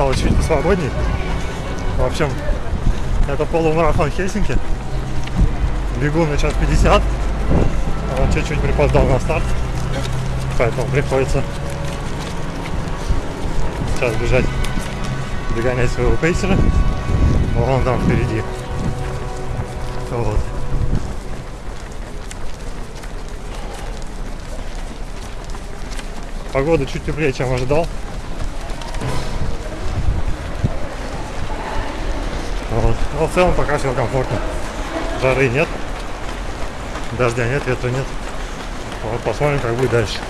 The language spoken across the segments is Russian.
Стало чуть посвободней. В общем, это полумарафон Хельсинки. Бегу на час 50. А вот чуть-чуть припоздал на старт. Поэтому приходится сейчас бежать, догонять своего пейсера. Вон там впереди. Вот. Погода чуть теплее, чем ожидал. Но в целом пока все комфортно. Жары нет. Дождя нет, ветра нет. Вот посмотрим, как будет дальше.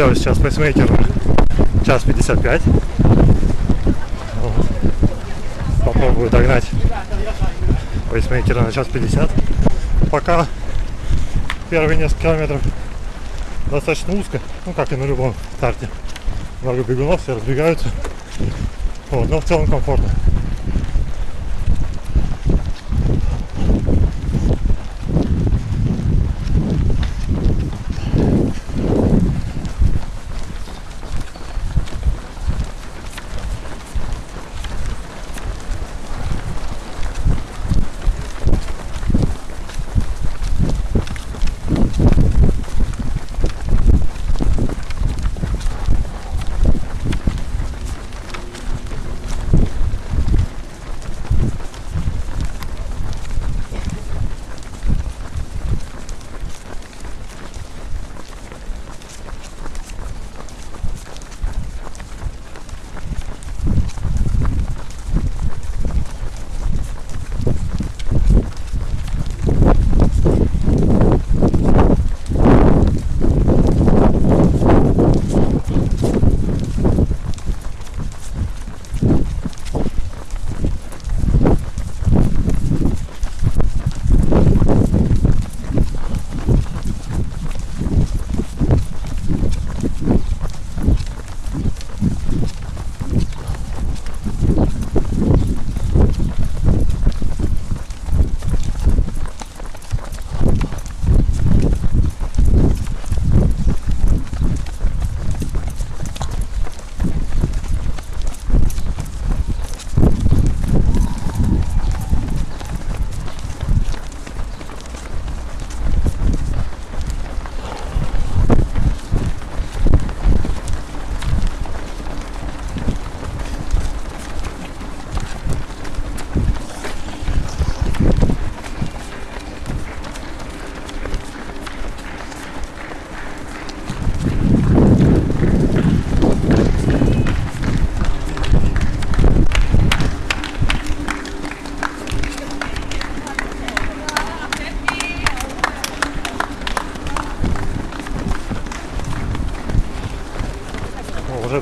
Сделаю сейчас пейсмейкер на час 55. Вот. Попробую догнать пейсмейкера на час 50. Пока первые несколько километров достаточно узко, ну как и на любом старте. Много бегунов, все разбегаются. Вот, но в целом комфортно.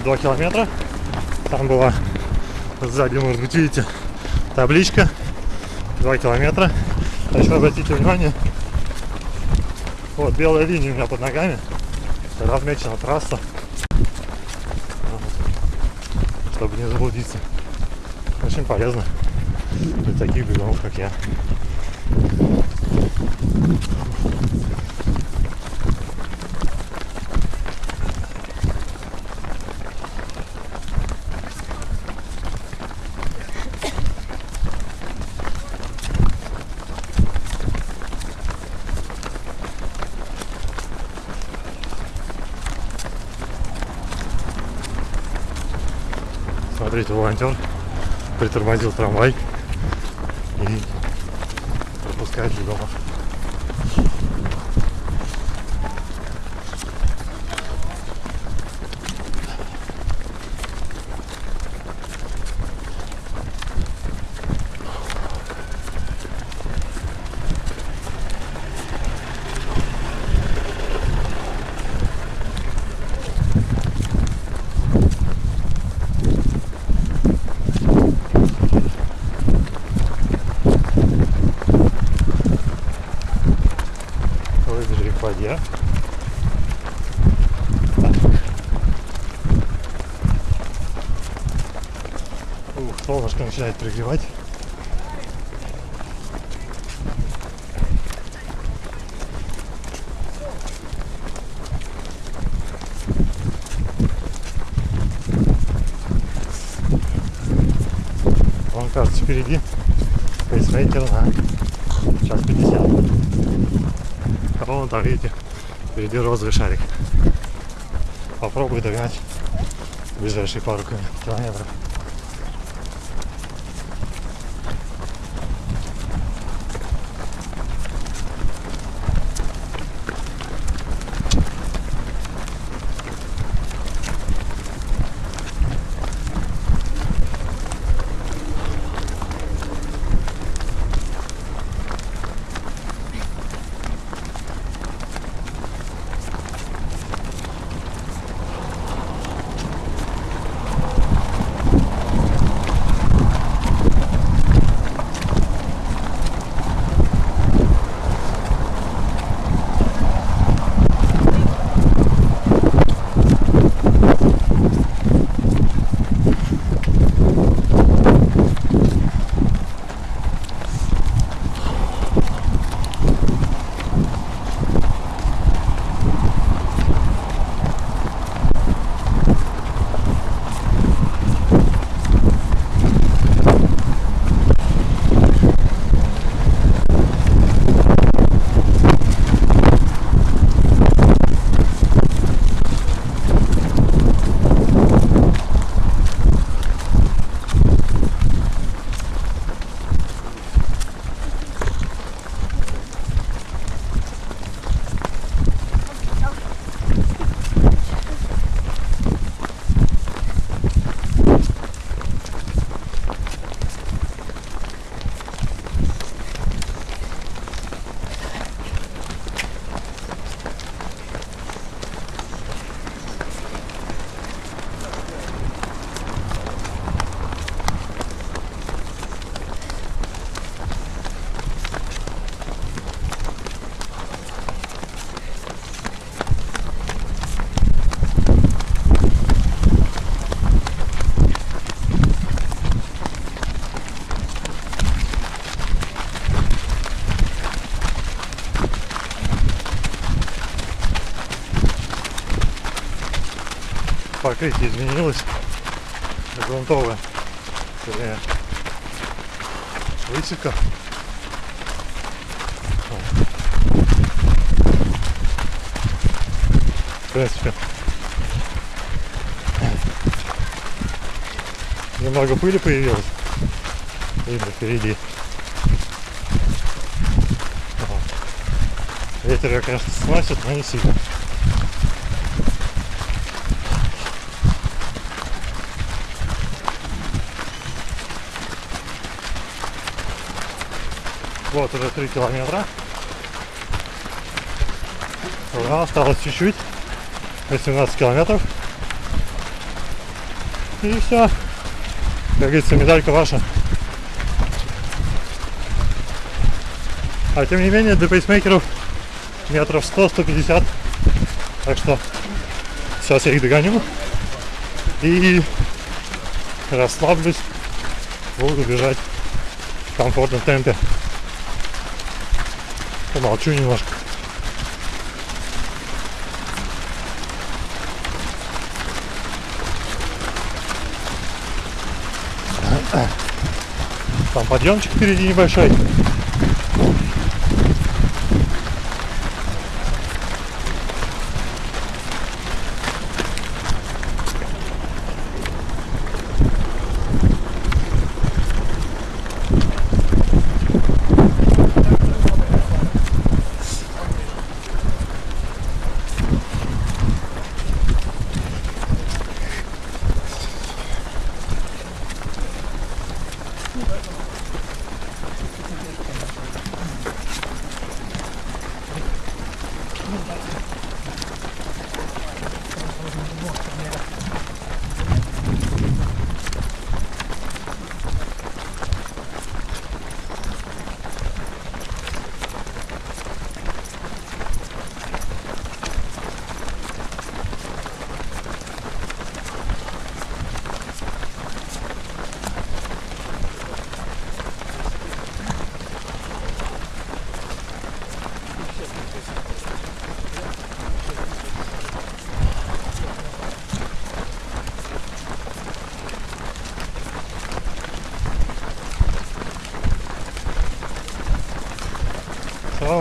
2 километра. Там была сзади, может быть, видите, табличка 2 километра. А еще обратите внимание, вот белая линия у меня под ногами, размечена трасса, чтобы не заблудиться. Очень полезно для таких бегунов, как я. Смотрите, волонтер. Притормозил трамвай и пропускает бегунов. Выбежали к воде. Ух, солнышко пригревать. Вон, кажется, впереди пейсмейкер на час 50. А вон там, видите, впереди розовый шарик. Попробую догнать ближайшие пару километров. Покрытие изменилось. Грунтовое. Вернее, высека. В принципе, немного пыли появилось. Видно впереди. Ветер ее, конечно, сносит, но не сильно. Вот уже 3 километра. Ура, осталось чуть-чуть. 18 километров. И все. Как говорится, медалька ваша. А тем не менее, до пейсмейкеров метров 100-150. Так что сейчас я их догоню. И расслаблюсь. Буду бежать в комфортном темпе. Помолчу немножко. Там подъемчик впереди небольшой.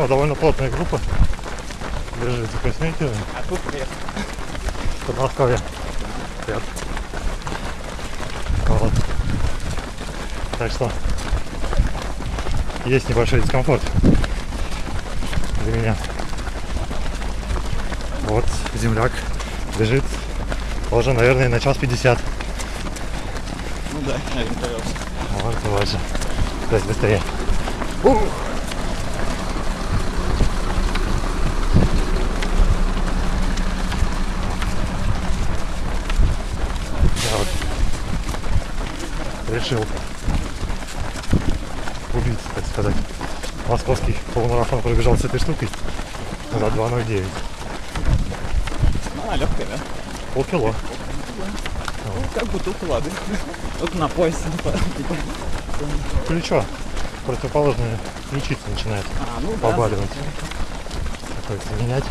Довольно плотная группа. Бежит за косметиками. А тут привет. Подмосковье. Привет. Вот. Так что есть небольшой дискомфорт для меня. Вот земляк бежит тоже, наверное, на час пятьдесят. Ну да, ориентировался. Может, и больше. То есть быстрее. Ух! Я вот решил убить, так сказать. Московский полумарафон пробежал с этой штукой за 2.09. Ну, она легкая, да? Полкило. Ну, как бутылка воды. Только на типа. Плечо противоположное ключица начинает А, ну да. побаливать. Приходится менять.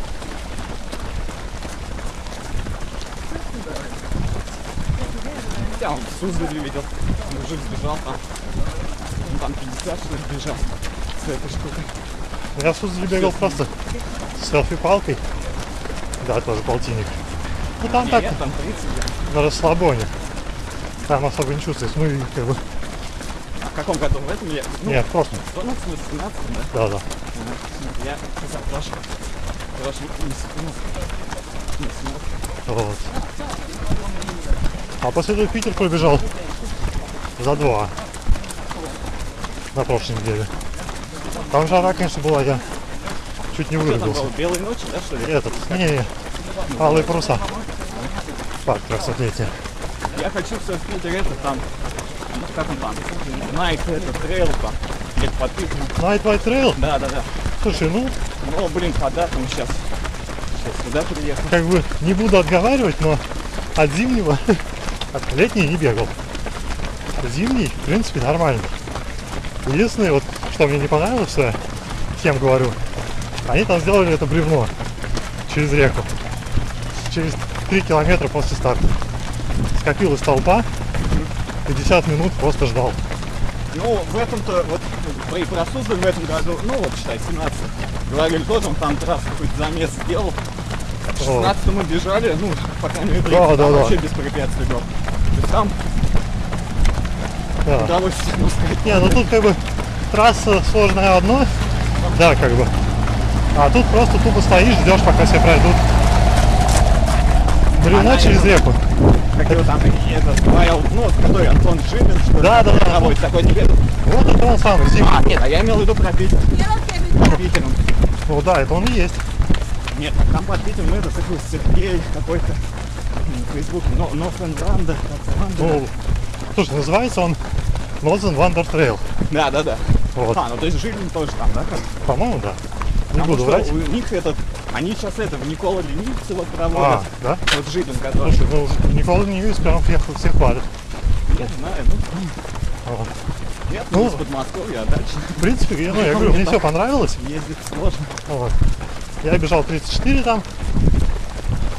Я он в Суздале видел. Мужик сбежал там. Ну, там 50 что ли бежал с этой штукой. Я в Суздале бегал просто селфи-палкой. Да, тоже полтинник. Ну там так, Нет, там 30. да. на расслабоне. Там особо не чувствуется. Ну и как бы... А в каком году? В этом я? Ну, Нет, просто. 12 18 да? Да, да. Я запрашиваю. Короче, не секунду. Не смотрю. Вот. А после этого в Питер пробежал за два на прошлой неделе. Там жара, конечно, была, я чуть не вырубился. Белые ночи, да, что ли? Этот, не, алые паруса. Парк 300-летия. Я хочу все в Питере, это там, как он там, Найк, это, трейл там, где-то подписано. Night White Trail? Да, да, да. Слушай, ну, Ну, блин, хода там сейчас. Сейчас сюда приехал. как бы не буду отговаривать, но от зимнего, от летнего не бегал. Зимний, в принципе, нормально. Единственное, вот, что мне не понравилось, что всем говорю, они там сделали это бревно через реку. Через 3 километра после старта. скопилась толпа, 50 минут просто ждал. Ну, в этом-то, вот, при про Суздаль в этом году, ну, вот, считай, 17 говорили тоже, он там трасс какой-то замес сделал. В 16 мы бежали, ну, по крайней мере, Да, да, да. вообще без препятствий был. То есть там Да. ну, Не, ну тут как бы трасса сложная одно, да, как бы. А тут просто тупо стоишь, ждешь, пока все пройдут. Бревно Она через это- реку. как его там, этот, Павел, ну, который Антон Жилин, что ли, Да, да, да. проводит, такой не веду. Вот это он самый, Зимний. А, нет, а я имел в виду про Питер. Про Питером. Ну да, это он и есть. Нет, там под Питером это такой Сергей какой-то м, в Фейсбуке, но Нофенранда, Ну, слушай, называется он Northern Wander Trail. да, да, да. Вот. А, ну то есть Жилин тоже там, да? По-моему, да. Не Потому буду что врать. у них этот, они сейчас это, в Никола Ленивцы вот А, проводят. да? Вот Жилин, который, Слушай, ну Никола Ньюис прям всех, всех хвалит. я знаю, ну, Вот. нет, Ну. ну, из Подмосковья, а дальше В принципе, я- ну, я говорю, мне все понравилось. ездить сложно. Вот. Я бежал 34 там.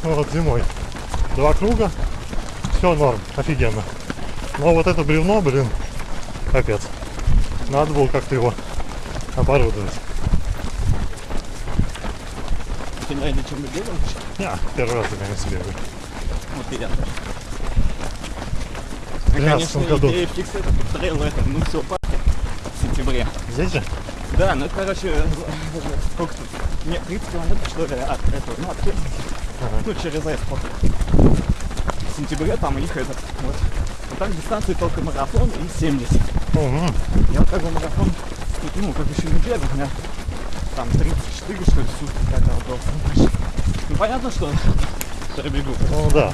Вот, зимой. Два круга. Все норм, офигенно. Но вот это бревно, блин, капец. Надо было как-то его оборудовать. Ты на чем бы бегал? Не, первый раз я на себе. Вот и я тоже. В 13 Конечно, году. идея фикс это трейл это, ну все, парке в сентябре. Здесь же? Да, ну короче, сколько тут? Нет, 30 километров, что ли, от этого, ну, от Хельсинки. Ага. Ну, через Эс походу. В сентябре там их этот, вот. Так дистанции только марафон и 70. Мгм. Я вот как бы марафон, ну, как еще не бегал, у меня там 34, что ли, сутки когда был. Ну, понятно, что пробегу. Ну да.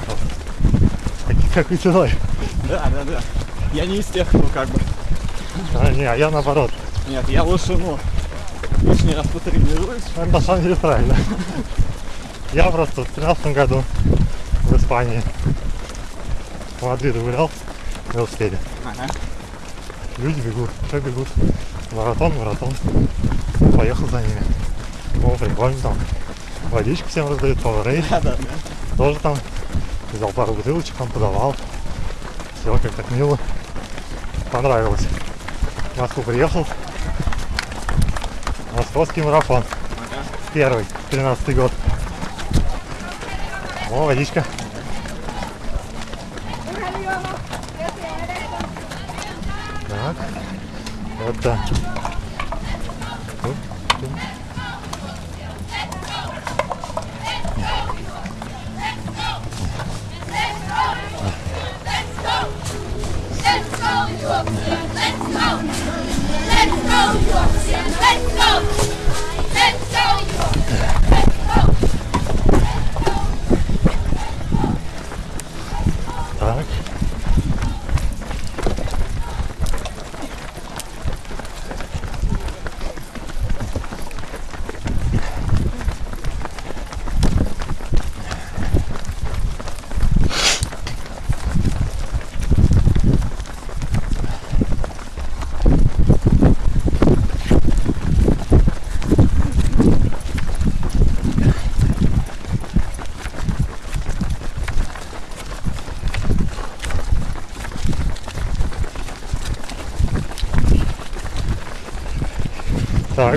Как и ценой. Да, да, да. Я не из тех, кто как бы, А, не, а я наоборот. нет, я лучше, ну, лишний раз потренируюсь. Это на самом деле правильно. Я просто в 13 году в Испании в Мадриде гулял велосипеде. Ага. Люди бегут, все бегут. Маратон, маратон. Поехал за ними. О, прикольно там. Водичку всем раздают, Powerade. Да, да, да. Тоже там взял пару бутылочек, там подавал. Все как так мило. Понравилось. В Москву приехал. Московский марафон. Ага. Первый, 13 год. О, водичка. Так. Это. Оп,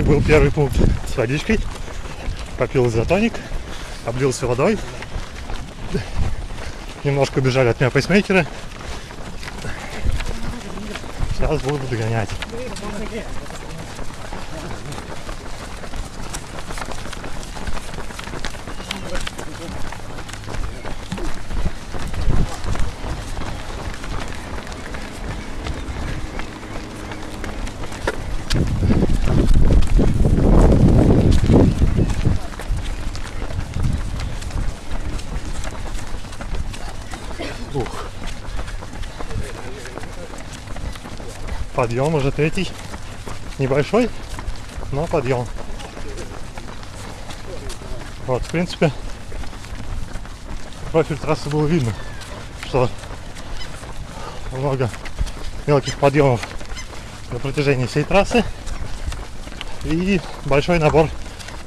был первый пункт с водичкой. Попил изотоник, облился водой. Немножко убежали от меня пейсмейкеры. Сейчас буду догонять. Подъем уже третий. Небольшой, но подъем. Вот, в принципе, профиль трассы было видно, что много мелких подъемов на протяжении всей трассы и большой набор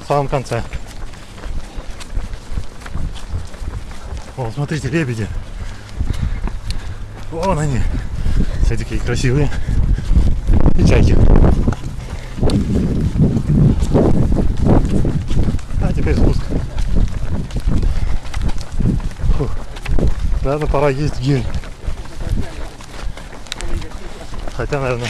в самом конце. О, смотрите, лебеди. Вон они. Все такие красивые и тягиваем. А теперь спуск. Фух. Наверное, пора есть гель. Хотя, наверное,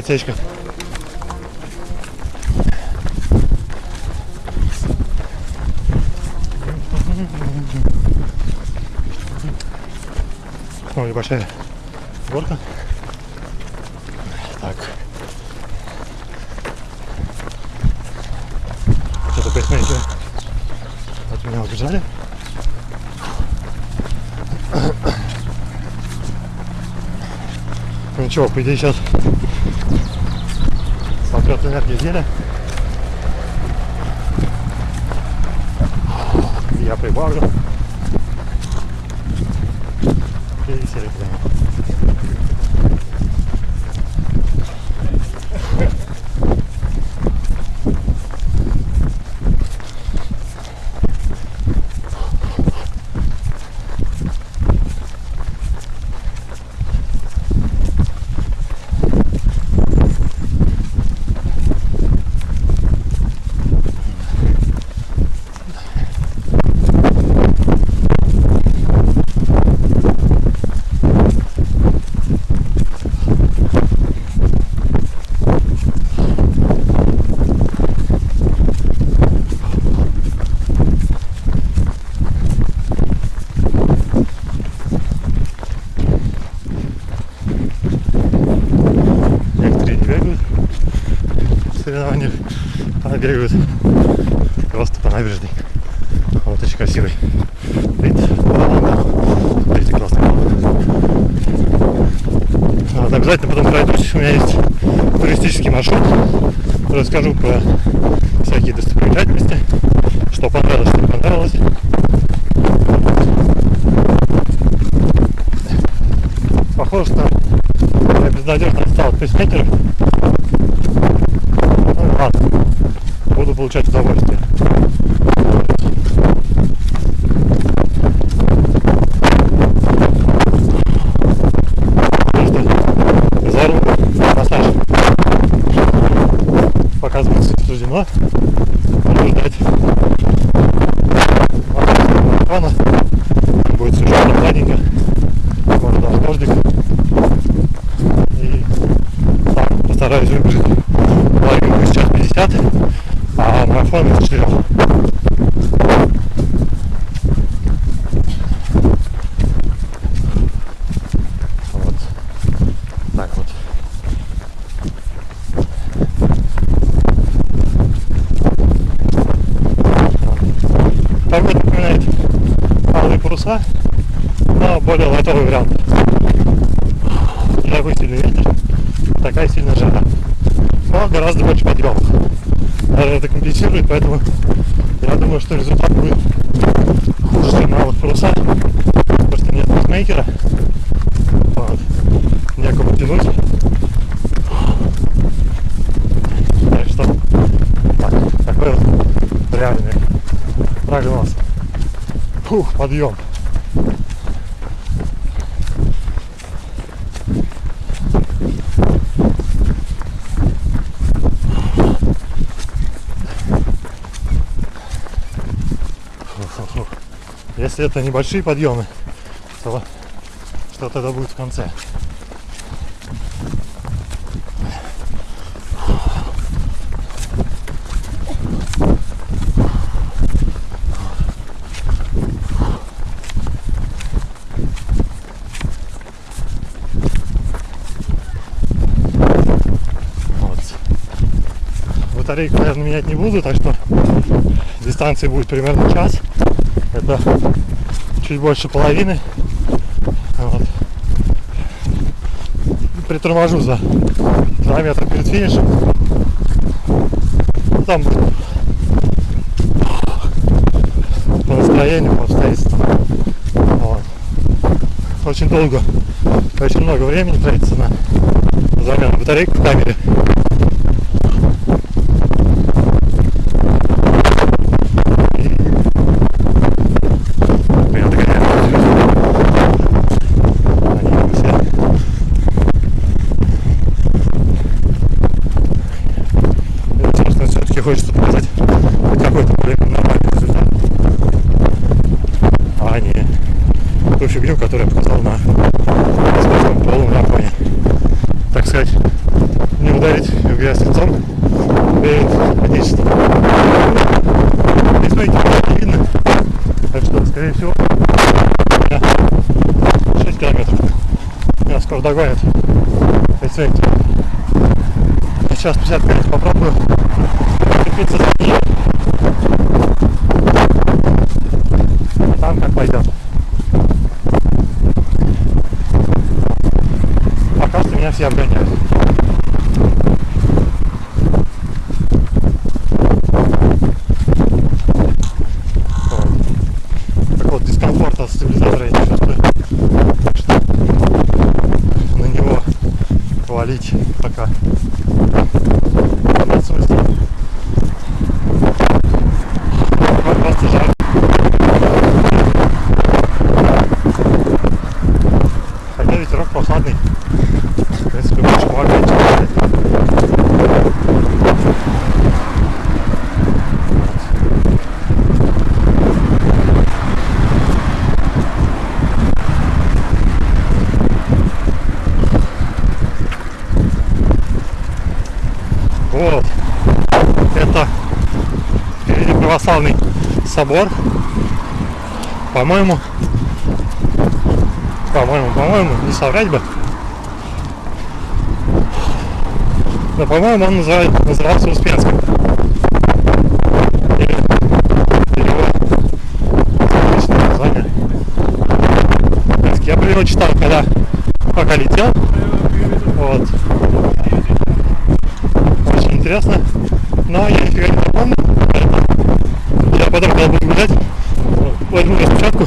отсечка. О, небольшая горка. Так. Что-то поясните. От меня убежали. Ну, ничего, по идее сейчас энергию взяли. Я прибавлю. подъем. Даже это компенсирует, поэтому я думаю, что результат будет хуже, чем на алых потому что нет матчмейкера. Вот. Некому тянуть. Так что, так, такой вот реальный прогноз. Фух, подъем. Если это небольшие подъемы, то что тогда будет в конце. батарейку, наверное, менять не буду, так что дистанция будет примерно час. Это чуть больше половины. Вот. Приторможу за 2 метра перед финишем. Ну, Там по настроению, по обстоятельствам. Вот. Очень долго, очень много времени тратится на замену батарейки в камере. Собор. По-моему, по-моему, по-моему, не соврать бы. Но, по-моему, он называет, назывался Успенским. Я про него читал, когда пока летел. Вот. Очень интересно. Но я нифига не запомнил. поэтому Я потом, когда буду гулять, возьму распечатку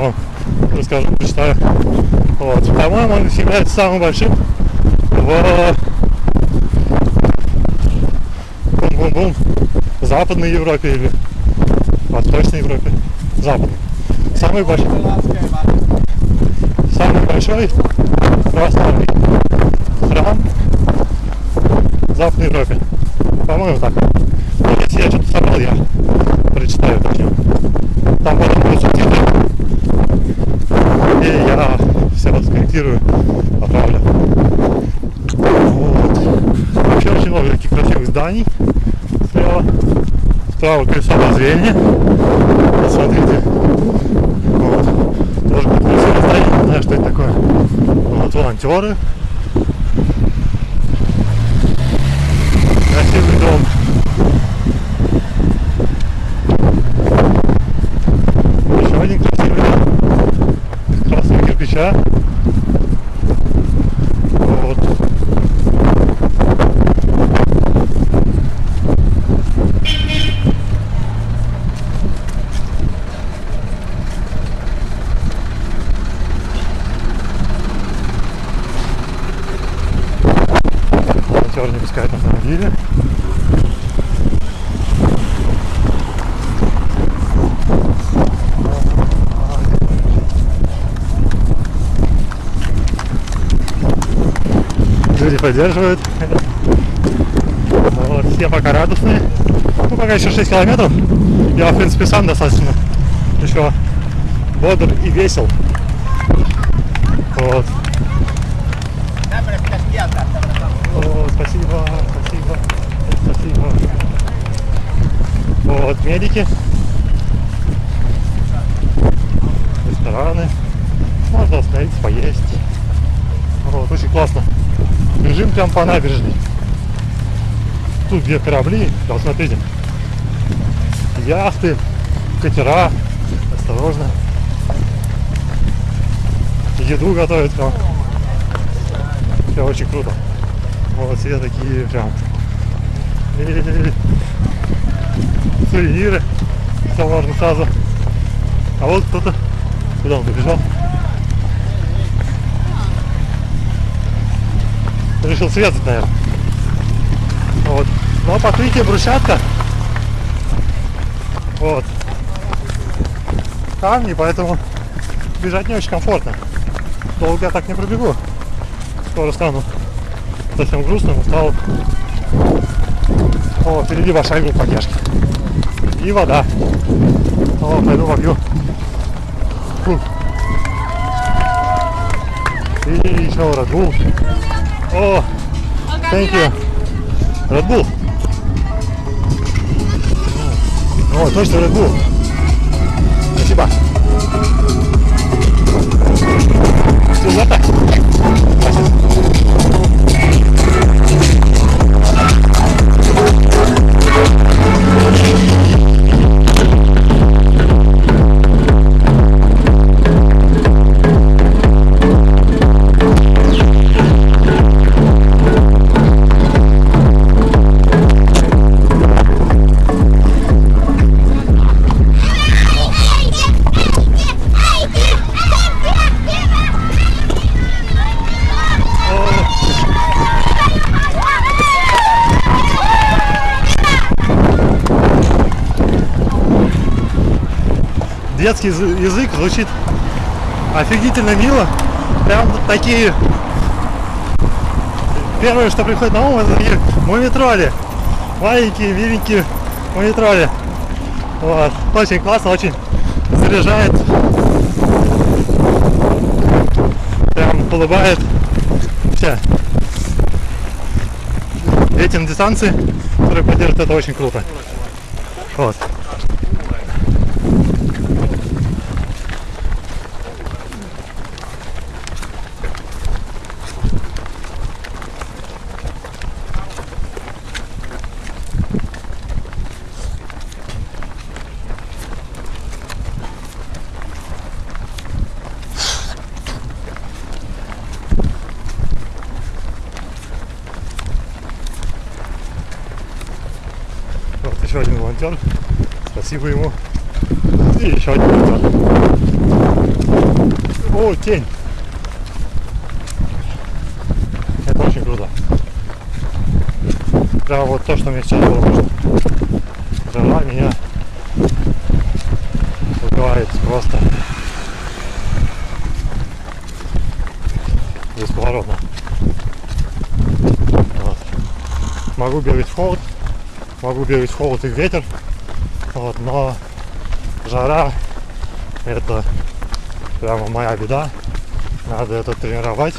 вам расскажу, прочитаю. Вот. По-моему, он является самым большим в бум-бум-бум Западной Европе или Восточной Европе. Западной. Самый большой, самый большой православный храм в Западной Европе. По-моему, так. Но если я что-то собрал, я прочитаю точнее. Там потом будут субтитры. И я все скорректирую, поправлю. Вот. Вообще очень много таких красивых зданий слева. Справа колесо обозрения. Посмотрите. Вот. Тоже какое-то красивое здание. Не знаю, что это такое. Вот волонтеры. Красивый дом. Еще один красивый дом. Из красного кирпича. Вот. Волонтеры не пускают на самом деле. Люди поддерживают. Вот, все пока радостные. Ну, пока еще 6 километров. Я, в принципе, сам достаточно еще бодр и весел. Вот. О, спасибо, спасибо, спасибо. Вот, медики. Рестораны. Можно остановиться, поесть. Вот, очень классно. Бежим прям по набережной. тут где корабли, вот смотрите, яхты, катера, осторожно. Еду готовят прям. Все очень круто. Вот все такие прям. Сувениры. Все можно сразу. А вот кто-то. Куда он побежал? Решил срезать, наверное. Вот. Но покрытие брусчатка. Вот. Камни, поэтому бежать не очень комфортно. Долго я так не пробегу. Скоро стану совсем грустным, устал. О, впереди большая группа поддержки. И вода. О, пойду попью. Фу. И еще Red Bull. О, thank you. Red Bull. О, точно Red Bull. Спасибо. Сюда. Язы- язык звучит офигительно мило. Прям такие... Первое, что приходит на ум, это такие мумитроли. Маленькие, миленькие мумитроли. Вот. Очень классно, очень заряжает. Прям улыбает. Все. На дистанции, которые поддерживают, это очень круто. Вот еще один волонтер. Спасибо ему. И еще один волонтер. О, тень. Это очень круто. Прям вот то, что мне сейчас было нужно. Жара меня убивает просто бесповоротно. Вот. Могу бегать в холод, могу бегать в холод и в ветер, но жара это прямо моя беда. Надо это тренировать.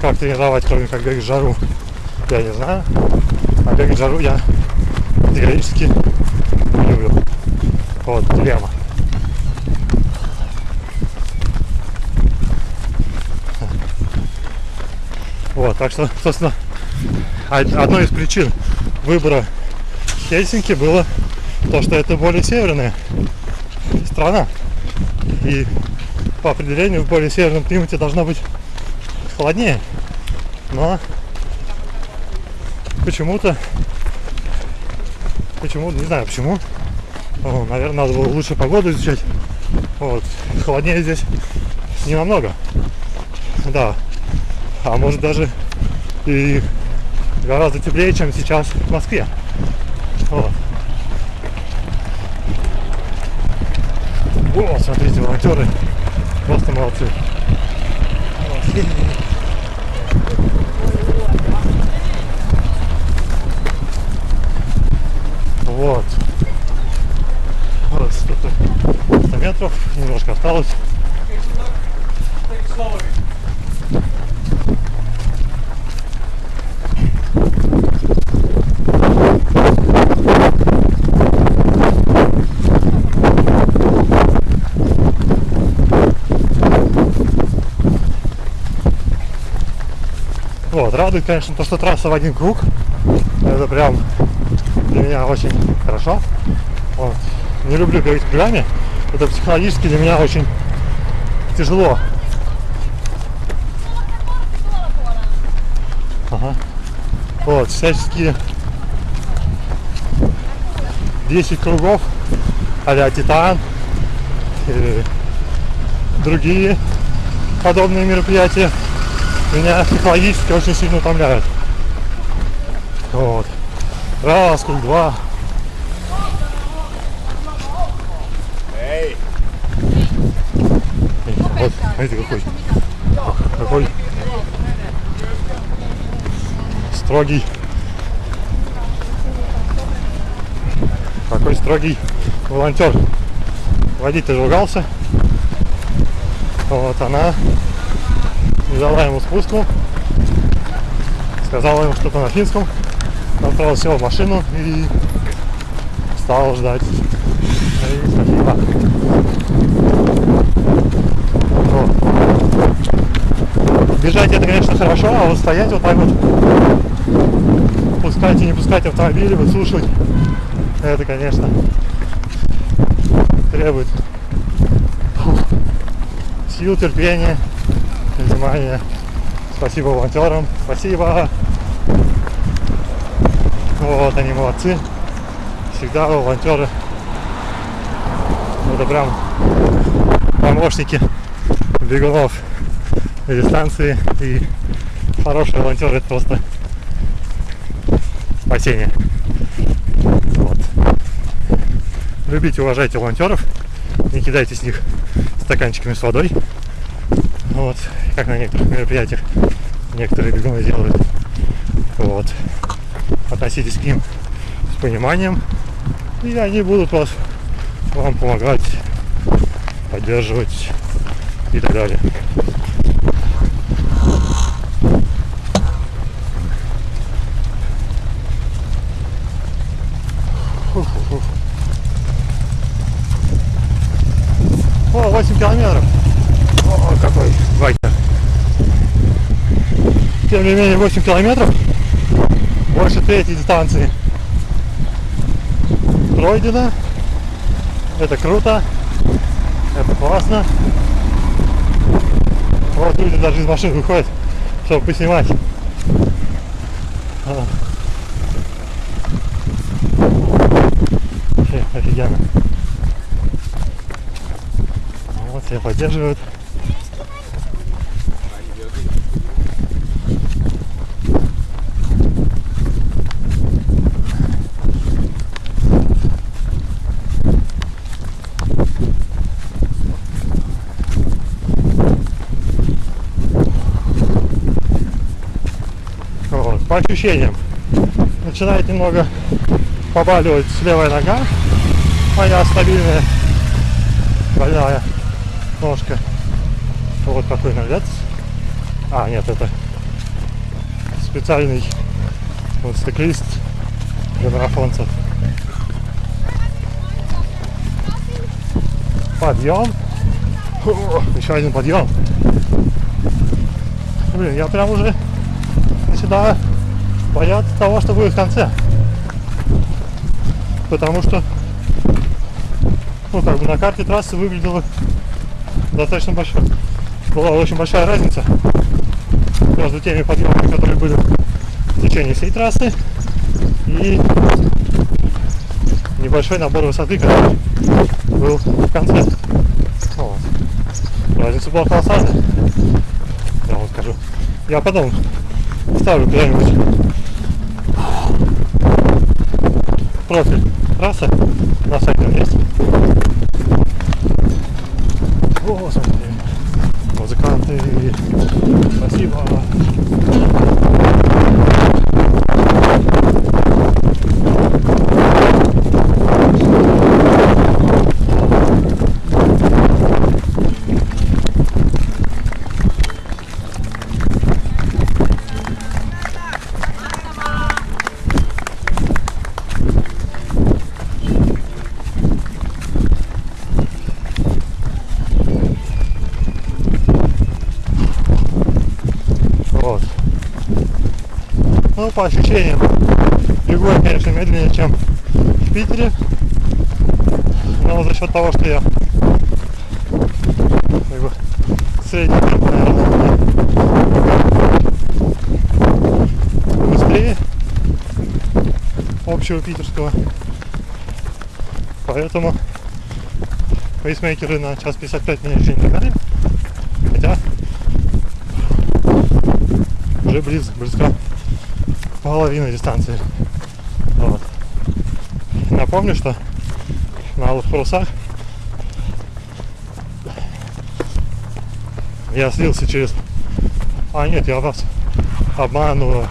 Как тренировать, кроме как бегать в жару, я не знаю. А бегать в жару я категорически не люблю. Вот, дилемма. Вот, так что, собственно, од- одной из причин выбора Хельсинки было то, что это более северная страна. И по определению в более северном климате должно быть холоднее. Но почему-то, почему, не знаю почему, О, наверное, надо было лучше погоду изучать. Вот. Холоднее здесь не намного. Да. А может даже и гораздо теплее, чем сейчас в Москве. Вот. О, смотрите, волонтеры просто молодцы. Вот. Вот. Вот, 100, 100 метров, немножко осталось. Вот. Вот, радует, конечно, то, что трасса в один круг. Это прям для меня очень хорошо. Вот. Не люблю бегать кругами. Это психологически для меня очень тяжело. Ага. Вот, всяческие 10 кругов а Титан и другие подобные мероприятия меня психологически очень сильно утомляют. Вот. Раз, круг два. Эй! Вот, смотрите какой. Какой строгий. Какой строгий волонтер. Водитель ругался. Вот она не дала ему спуску. Сказала ему что-то на финском. Он сел в машину и стал ждать. И спасибо. Бежать это, конечно, хорошо, а вот стоять вот так вот, пускать и не пускать автомобили, выслушивать, это, конечно, требует сил, терпения, внимания. Спасибо волонтерам, спасибо. Вот, они молодцы. Всегда волонтеры. Это прям помощники бегунов дистанции. И хорошие волонтеры это просто спасение. Вот. Любите, уважайте волонтеров. Не кидайте с них стаканчиками с водой. Вот, как на некоторых мероприятиях некоторые бегуны делают. Вот. Относитесь к ним с пониманием. И они будут вас вам помогать, поддерживать и так далее. Фу-фу-фу. О, 8 километров. О, какой байкер. Менее, 8 километров. Больше третьей дистанции. Пройдено. Это круто. Это классно. Вот люди даже из машин выходят, чтобы поснимать. А. Офигенно. Вот все поддерживают. Вот, по ощущениям. Начинает немного побаливать левая нога. Моя стабильная больная ножка. Вот такой налет. А, нет, это специальный вот стеклист для марафонцев. Подъем. О, еще один подъем. Блин, я прям уже начинаю бояться того, что будет в конце. Потому что ну, как бы на карте трассы выглядело достаточно большой. Была очень большая разница между теми подъемами, которые были в течение всей трассы и небольшой набор высоты, который был в конце. Вот. Разница была колоссальная. Я вам скажу. Я потом ставлю куда-нибудь профиль трассы на сайте он есть. О, смотри. Музыканты. Спасибо. Общего питерского. Поэтому пейсмейкеры на час 55 меня еще не догнали. Хотя уже близ, близко половина дистанции. Вот. Напомню, что на алых парусах я слился через... А нет, я вас обманываю.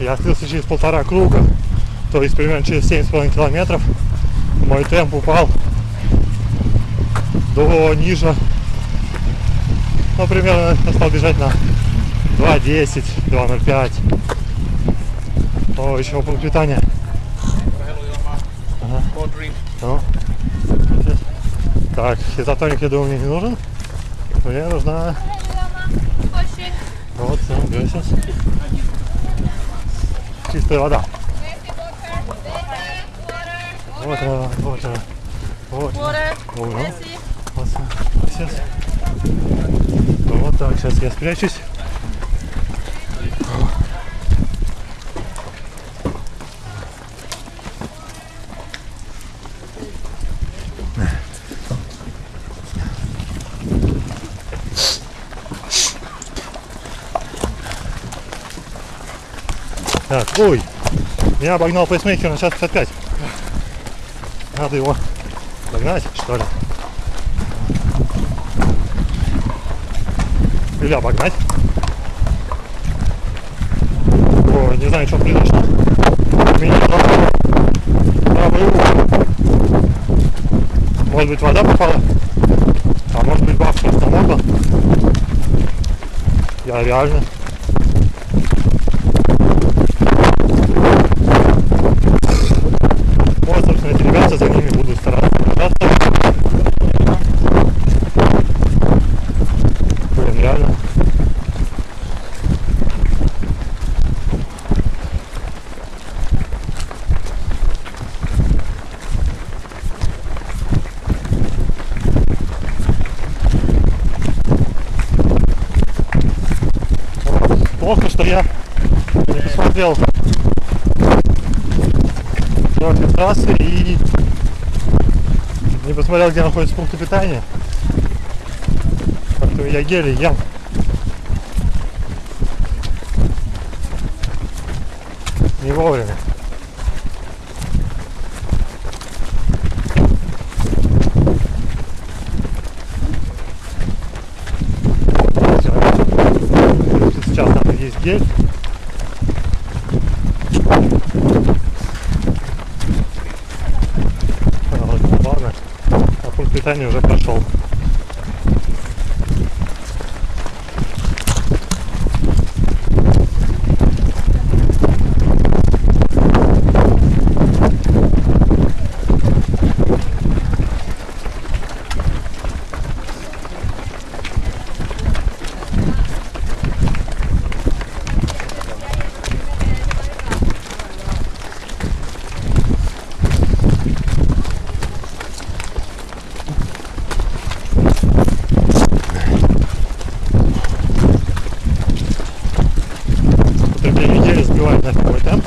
Я слился через полтора круга, то есть примерно через 7,5 километров. Мой темп упал до ниже. Ну, примерно я стал бежать на 2.10, 2.05. О, еще пункт питания. Ага. Ну. Так, изотоник, я думаю, мне не нужен. Мне нужна вот сейчас. Чистая вода. Вот она, вот. Water. Messi. Вот. Сейчас. Вот так, сейчас я спрячусь. Так, ой, я обогнал пейсмейкер на час 55. Надо его догнать, что ли? Или обогнать. О, не знаю, что произошло. Меня правый, угол. Может быть, вода попала? А может быть, бабка намокла? Я реально Вот, собственно, эти ребята, за ними буду стараться держаться. Блин, реально. Плохо, что я не посмотрел профиль трассы и посмотрел, где находится пункт питания. Как-то я еле ем. Не вовремя. Сейчас надо есть гель. А, вот, ладно. Питания уже прошел. Потребление недели сбивает на первый темп.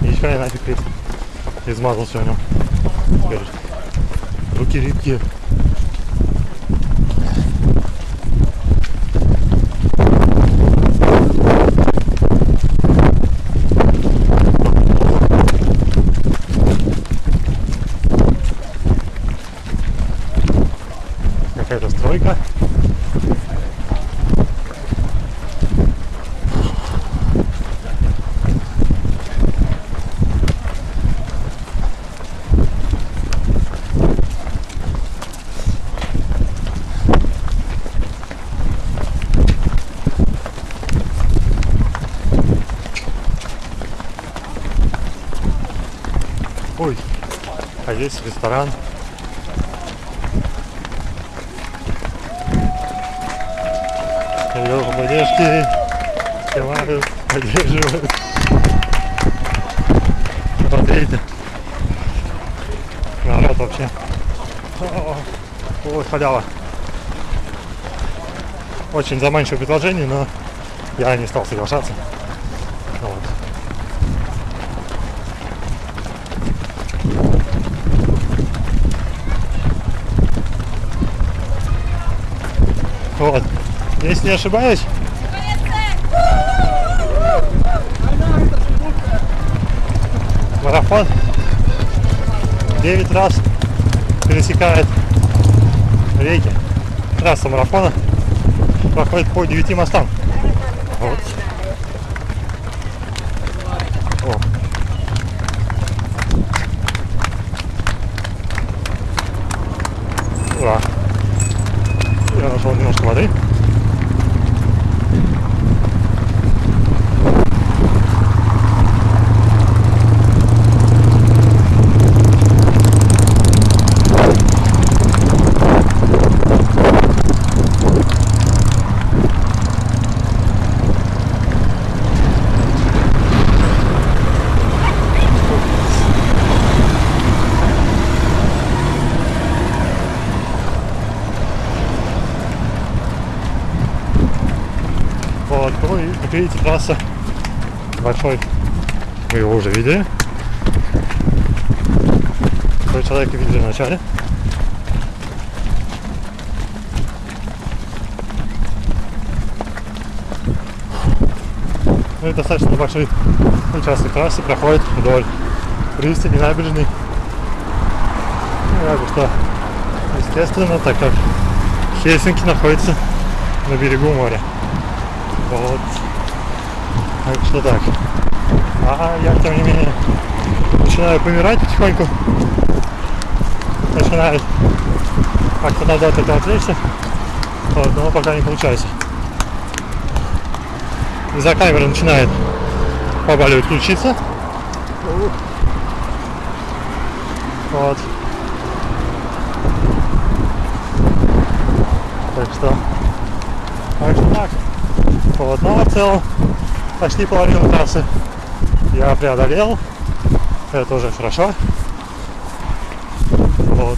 Ничего я нафиг весь измазался в нем. Теперь Руки липкие. какая-то стройка. Есть ресторан. Ее поддержки снимают, поддерживают. Видите, народ вообще. О, Вот халява. Очень заманчивое предложение, но я не стал соглашаться. Вот. Вот. Если не ошибаюсь, марафон 9 раз пересекает реки. Трасса марафона проходит по 9 мостам. Вот. О. Ура. Я нашел немножко воды. Вот, ну и как видите, трасса большой. Вы его уже видели. Такой человек видели в начале. Ну и достаточно большой участок трассы проходит вдоль пристани набережной. Ну, как бы что, естественно, так как Хельсинки находится на берегу моря. Вот. Так что так. А я, тем не менее, начинаю помирать потихоньку. Начинает как-то надо этого отвлечься. Вот, но пока не получается. Из-за камеры начинает побаливать ключица. Вот. Так что. Так что так. Вот, но в целом почти половину трассы я преодолел. Это уже хорошо. Вот.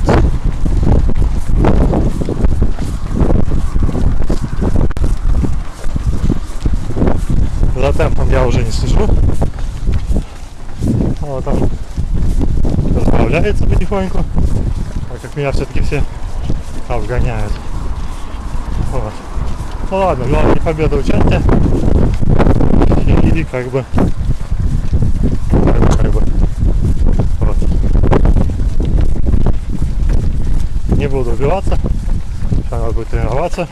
За темпом я уже не слежу. Вот он расправляется потихоньку, так как меня все-таки все обгоняют. Вот. Ну ладно, главное победа участия. И, как бы как бы, как бы. Вот. Не буду убиваться. Сейчас надо будет тренироваться,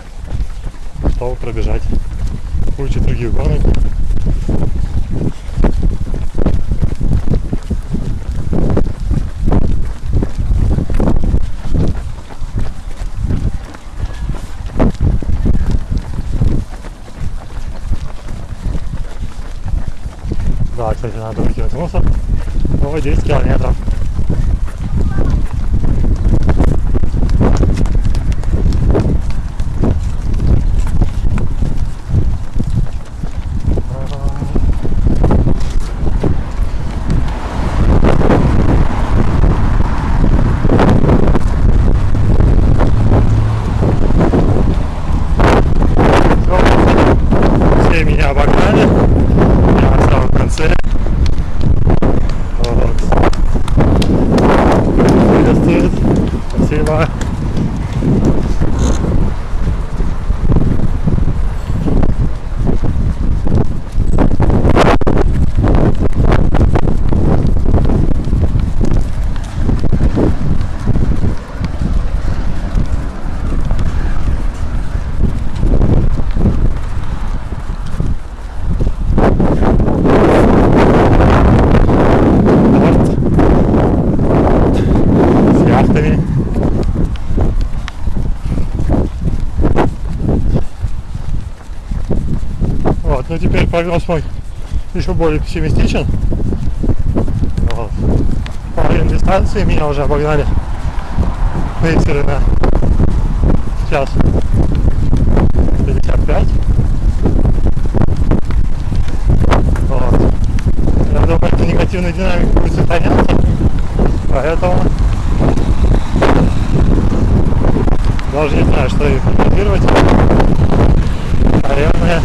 чтобы пробежать кучу других гонок. Да, кстати, надо выкинуть мусор. Ой, 10 километров. Всё, Все меня обогнали. Я в самом конце. Вот. Приветствует. Спасибо. Вот. С яхтами. Вот, ну теперь прогноз мой еще более пессимистичен. Вот. половине дистанции, меня уже обогнали мейсеры на час 55. Вот. Я думаю, эта негативная динамика будет сохраняться, поэтому даже не знаю, что и комментировать. Наверное,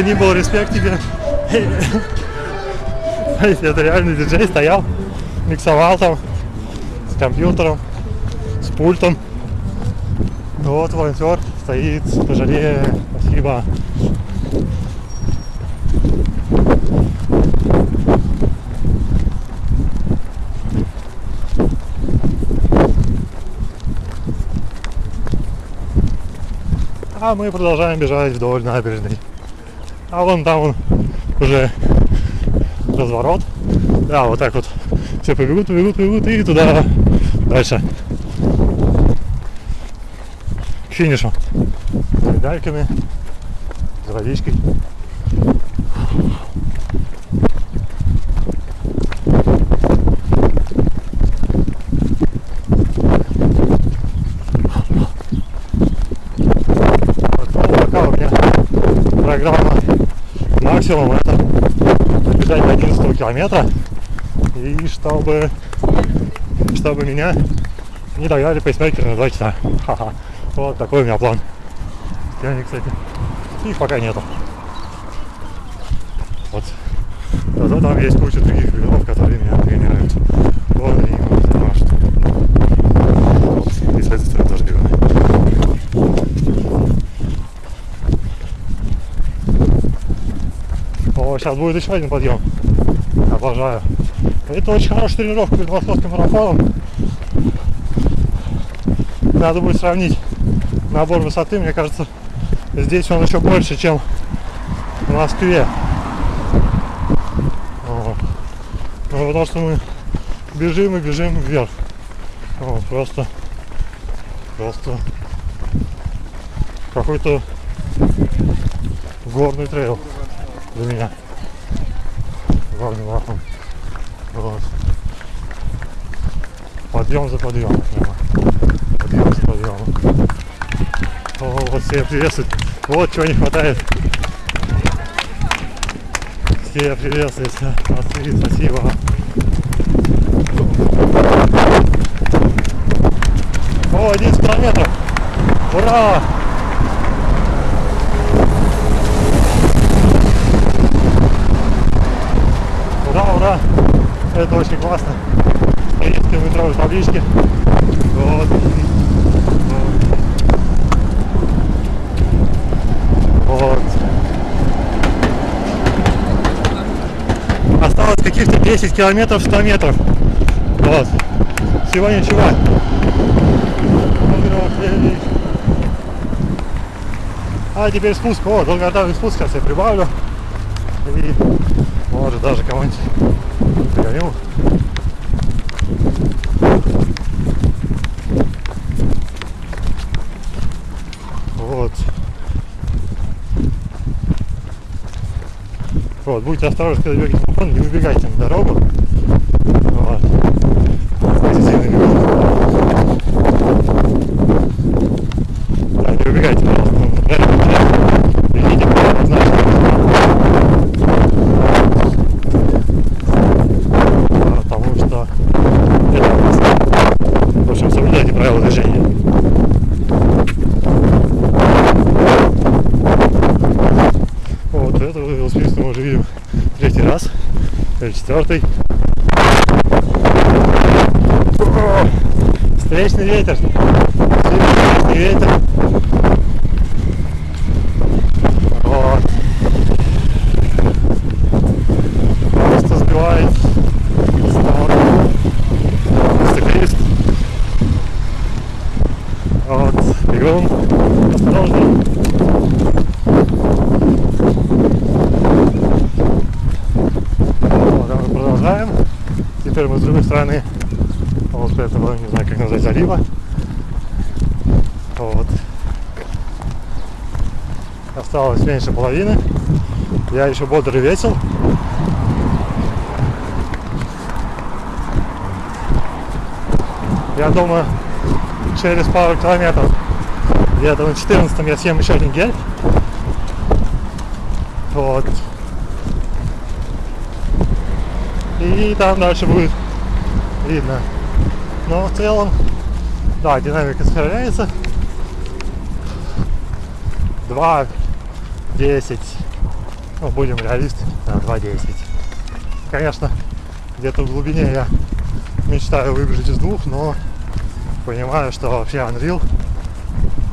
ты ни был, респект тебе. Это реальный диджей стоял, миксовал там с компьютером, с пультом. Вот волонтер стоит, пожалея, спасибо. А мы продолжаем бежать вдоль набережной. А вон там он уже разворот. Да, вот так вот все побегут, побегут, побегут и туда дальше. К финишу. С медальками, с водичкой. Вот, ну, пока у меня программа максимум это добежать до 11 километра и чтобы чтобы меня не догнали пейсмейкеры на 2 часа. Ха-ха. Вот такой у меня план. Денег, кстати, их пока нету. Вот. Зато там есть куча других бегунов, которые меня тренируют. Вот они вот, и с этой стороны тоже бегуны. О, сейчас будет еще один подъем. Обожаю. Это очень хорошая тренировка перед московским марафоном. Надо будет сравнить набор высоты. Мне кажется, здесь он еще больше, чем в Москве. Вот. Ну, потому что мы бежим и бежим вверх. Вот, просто, просто какой-то горный трейл для меня. Горный марафон. Вот. Подъем за подъемом. Прямо. Подъем за подъемом. О, вот все приветствуют. Вот чего не хватает. Все приветствуют. Спасибо. О, 11 километров. Ура, ура! Это очень классно. Есть километровые таблички. Вот. Вот. Осталось каких-то 10 километров, 100 метров. Вот. Всего ничего. А теперь спуск. О, долгожданный спуск сейчас я прибавлю. И может даже кого-нибудь догоню. Вот. Вот, будьте осторожны, когда бегаете марафон, не выбегайте на дорогу. Вот. Позитивный бегун. Да, не выбегайте, пожалуйста, ну, реально, реально. Бегите по назначенному. Потому что это опасно. В общем, соблюдайте правила движения. Вот этого велосипедиста мы уже видим третий раз, или четвертый. Встречный ветер. Встречный ветер. Вот. Просто сбивает с ног. Циклист. Вот. Бегом. Осторожно. Вот, а мы продолжаем. Теперь мы с другой стороны вот этого, не знаю, как назвать, залива. Вот. Осталось меньше половины. Я еще бодр и весел. Я думаю, через пару километров, где-то на 14 я съем еще один гель. Вот. И там дальше будет видно. Но в целом, да, динамика сохраняется. 2, 10. Ну, будем реалисты, да, 2.10. Конечно, где-то в глубине я мечтаю выбежать из двух, но понимаю, что вообще Unreal.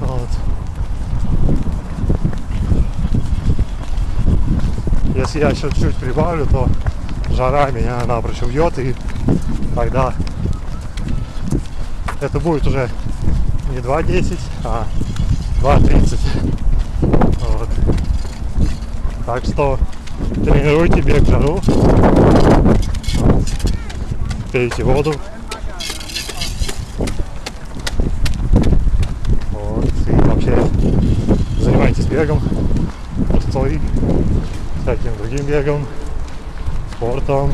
Вот. Если я еще чуть прибавлю, то жара меня напрочь убьет, и тогда это будет уже не 2.10, а 2.30. Так что тренируйте бег в жару. Пейте воду. Вот. И вообще занимайтесь бегом, пустой, всяким другим бегом, спортом.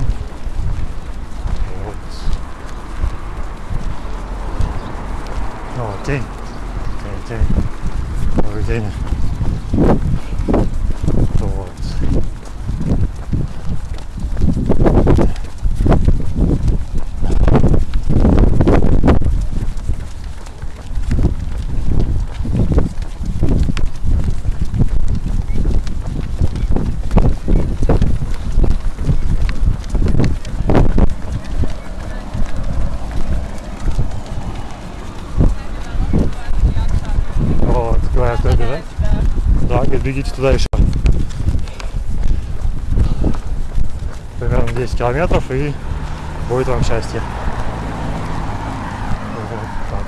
Вот. Ну, вот, тень. Тень, тень. Новый день. Вот. Вот, говорят, куда бежать. Да, говорит, бегите туда еще. Примерно 10 километров и будет вам счастье. Вот так.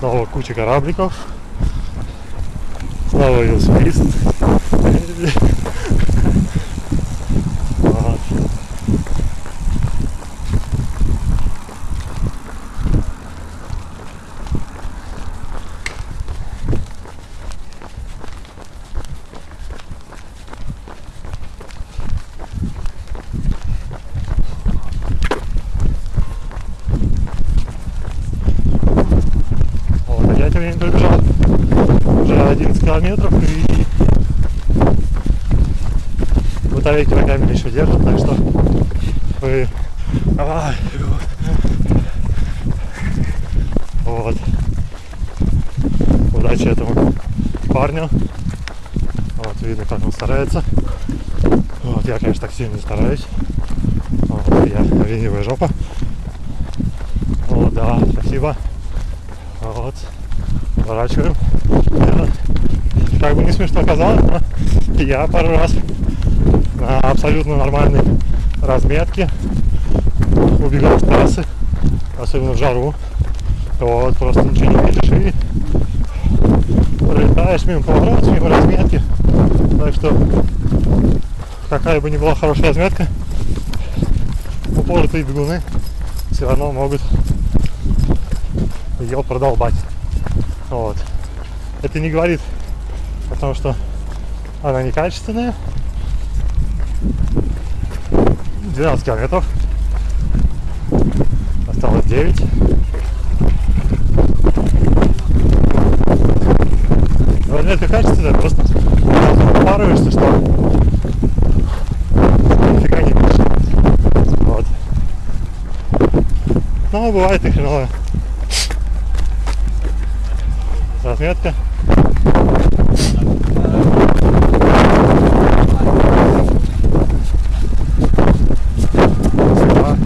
Снова куча корабликов. Снова велосипедист. Вот. Вот, а я тем временем пробежал уже 11 километров и батарейки на камере еще держат, так что вы... Ай, вот. Удачи этому парню. Вот, видно, как он старается. Вот, я, конечно, так сильно стараюсь. Вот, я ленивая жопа. Вот, да, спасибо. Вот. Поворачиваем. Как бы не смешно казалось, но я пару раз на абсолютно нормальной разметке убегал с трассы, особенно в жару. Вот, просто ничего не видишь и пролетаешь мимо поворотов, мимо разметки. Так что какая бы ни была хорошая разметка, упоротые бегуны все равно могут ее продолбать. Вот. Это не говорит о том, что она некачественная. 12 километров. Осталось 9. Разметка качественная, просто упарываешься, что нифига не видишь. Вот. Но бывает и хреновая разметка. Да.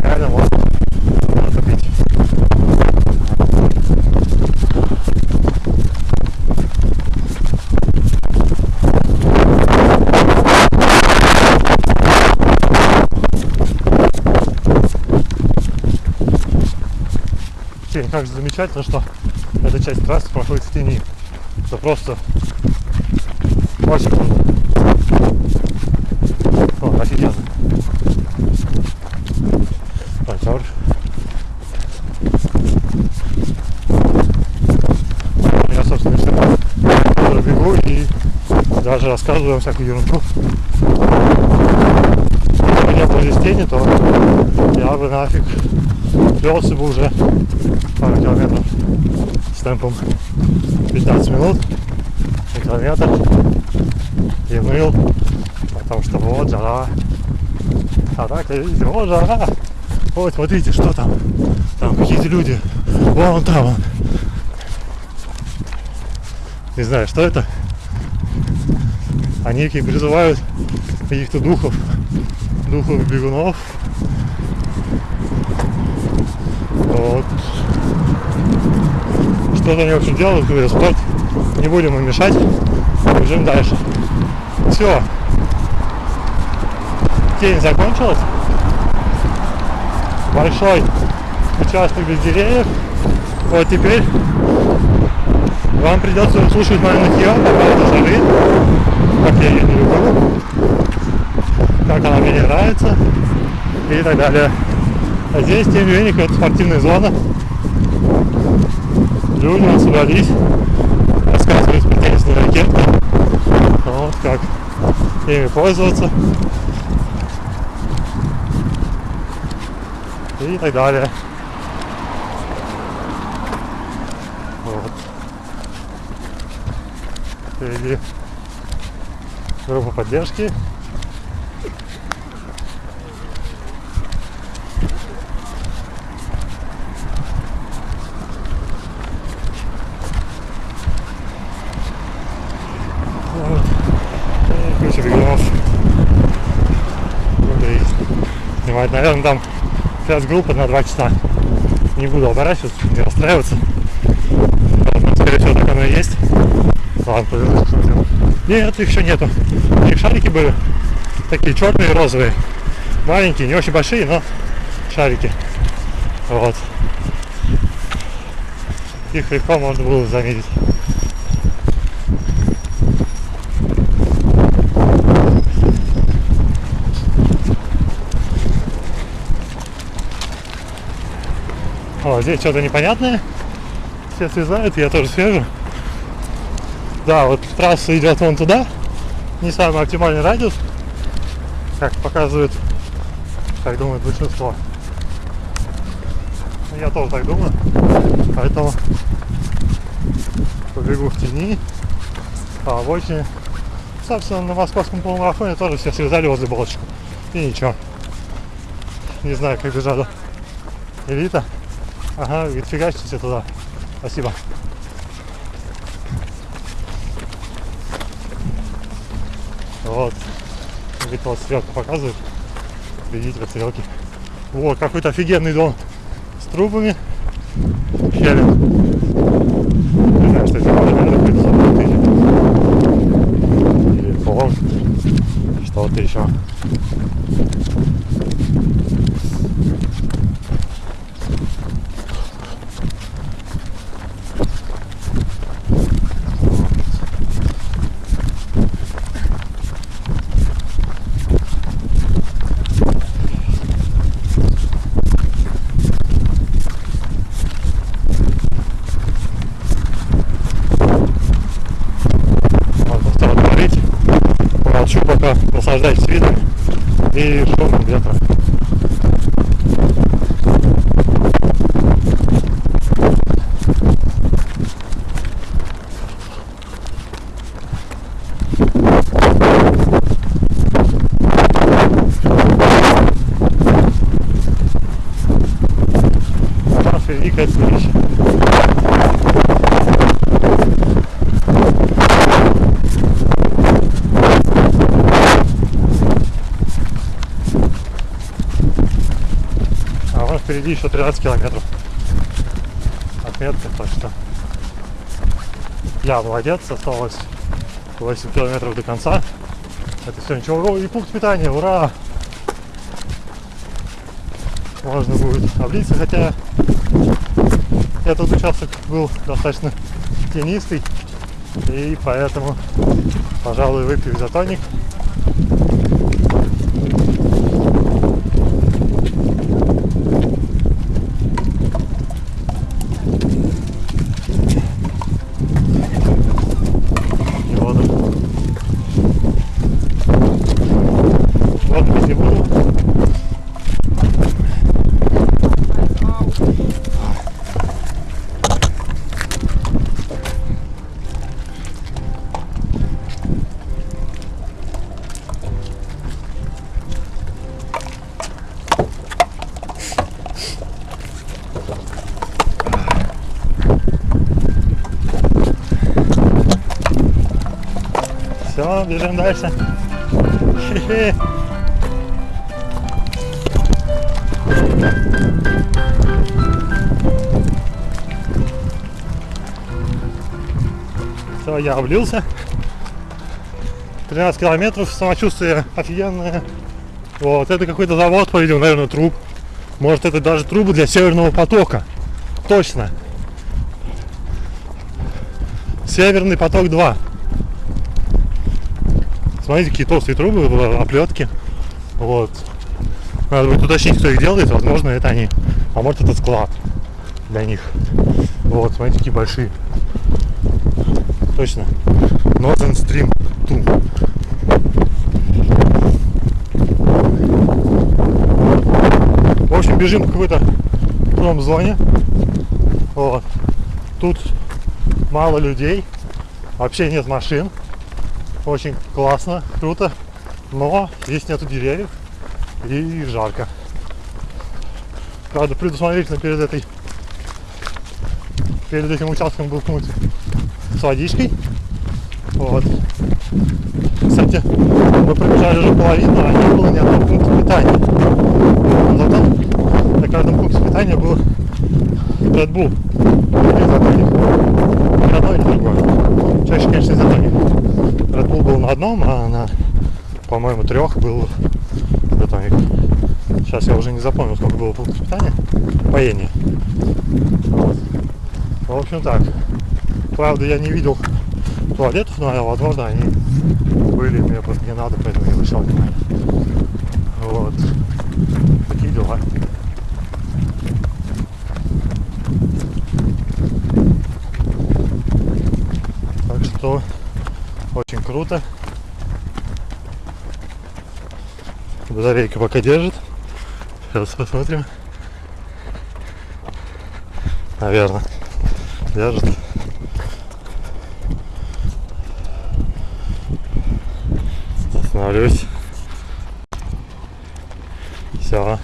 Реально можно натопить. Тень, как же замечательно, что эта часть трассы проходит в тени. Это просто очень круто. О, офигенно. Так, дальше. Я, собственно, все бегу и даже рассказываю вам всякую ерунду. Если бы не было здесь тени, то я бы нафиг плелся бы уже темпом 15 минут на километр и ныл, потому что вот жара. А так, видите, вот жара. Вот, смотрите, что там. Там какие-то люди. Вон там он. Не знаю, что это. Они призывают каких-то духов, духов бегунов. Вот. Что-то в общем, делают, какой-то спорт. Не будем им мешать. Бежим дальше. Все. Тень закончилась. Большой участок без деревьев. Вот теперь вам придется слушать мою нытье по поводу жары. Как я ее не люблю. Как она мне не нравится. И так далее. А здесь, тем не менее, какая-то спортивная зона. Люди собрались, рассказывают про теннисные ракетки. Вот как ими пользоваться. И так далее. Вот. Впереди группа поддержки. Вот. И куча бегунов. Буду их снимать. Наверное, там сейчас группа на 2 часа. Не буду оборачиваться, не расстраиваться. Поэтому, скорее всего, так оно и есть. Ладно, повернусь. Нет, их еще нету. У них шарики были такие черные, розовые. Маленькие, не очень большие, но шарики. Вот. Их легко можно было заметить. О, здесь что-то непонятное. Все срезают, я тоже свежу. Да, вот трасса идет вон туда. Не самый оптимальный радиус, как показывает, как думает большинство. Я тоже так думаю. Поэтому побегу в тени, по обочине. Собственно, на московском полумарафоне тоже все срезали возле балочку. И ничего. Не знаю, как бежала элита. Ага, фигачьте туда. Спасибо. Вот. Говорит, вот стрелка показывает. Видите, вот стрелки. Вот, какой-то офигенный дом с трубами. Щелин. Не знаю, что это наверное, какой-то забытый или пол. Что-то еще. и шумом ветра. А там впереди какая-то вещь. А вон впереди еще 13 километров. Отметка, так что я молодец, осталось 8 километров до конца. Это все ничего. О, и пункт питания, ура! Можно будет облиться, хотя этот участок был достаточно тенистый, и поэтому, пожалуй, выпью изотоник. Бежим дальше. Все, я облился. 13 километров, самочувствие офигенное. Вот, это какой-то завод, по-видимому, наверное, труб. Может, это даже трубы для Северного потока. Точно. Северный поток 2. Смотрите, какие толстые трубы, оплетки. Вот. Надо будет уточнить, кто их делает. Возможно, это они. А может, это склад для них. Вот, смотрите, какие большие. Точно. Northern Stream 2. В общем, бежим в какой-то промзоне. Вот. Тут мало людей. Вообще нет машин. Очень классно, круто. Но здесь нету деревьев и жарко. Правда, предусмотрительно перед этой перед этим участком был пункт с водичкой. Вот. Кстати, мы пробежали уже половину, а не было ни одного пункта питания. Зато на каждом пункте питания был Red Bull. Или изотоник. Ни одно, ни другое. Чаще, конечно, изотоник. Red Bull был на одном, а на, по-моему, трех был изотоник. Сейчас я уже не запомнил, сколько было пунктов питания. Поение. Вот. В общем так. Правда, я не видел туалетов, но возможно они были, мне просто не надо, поэтому я вышел. Вот. Такие дела. Так что очень круто. Батарейка пока держит. Сейчас посмотрим. Наверное. Держит. Остановлюсь. Все.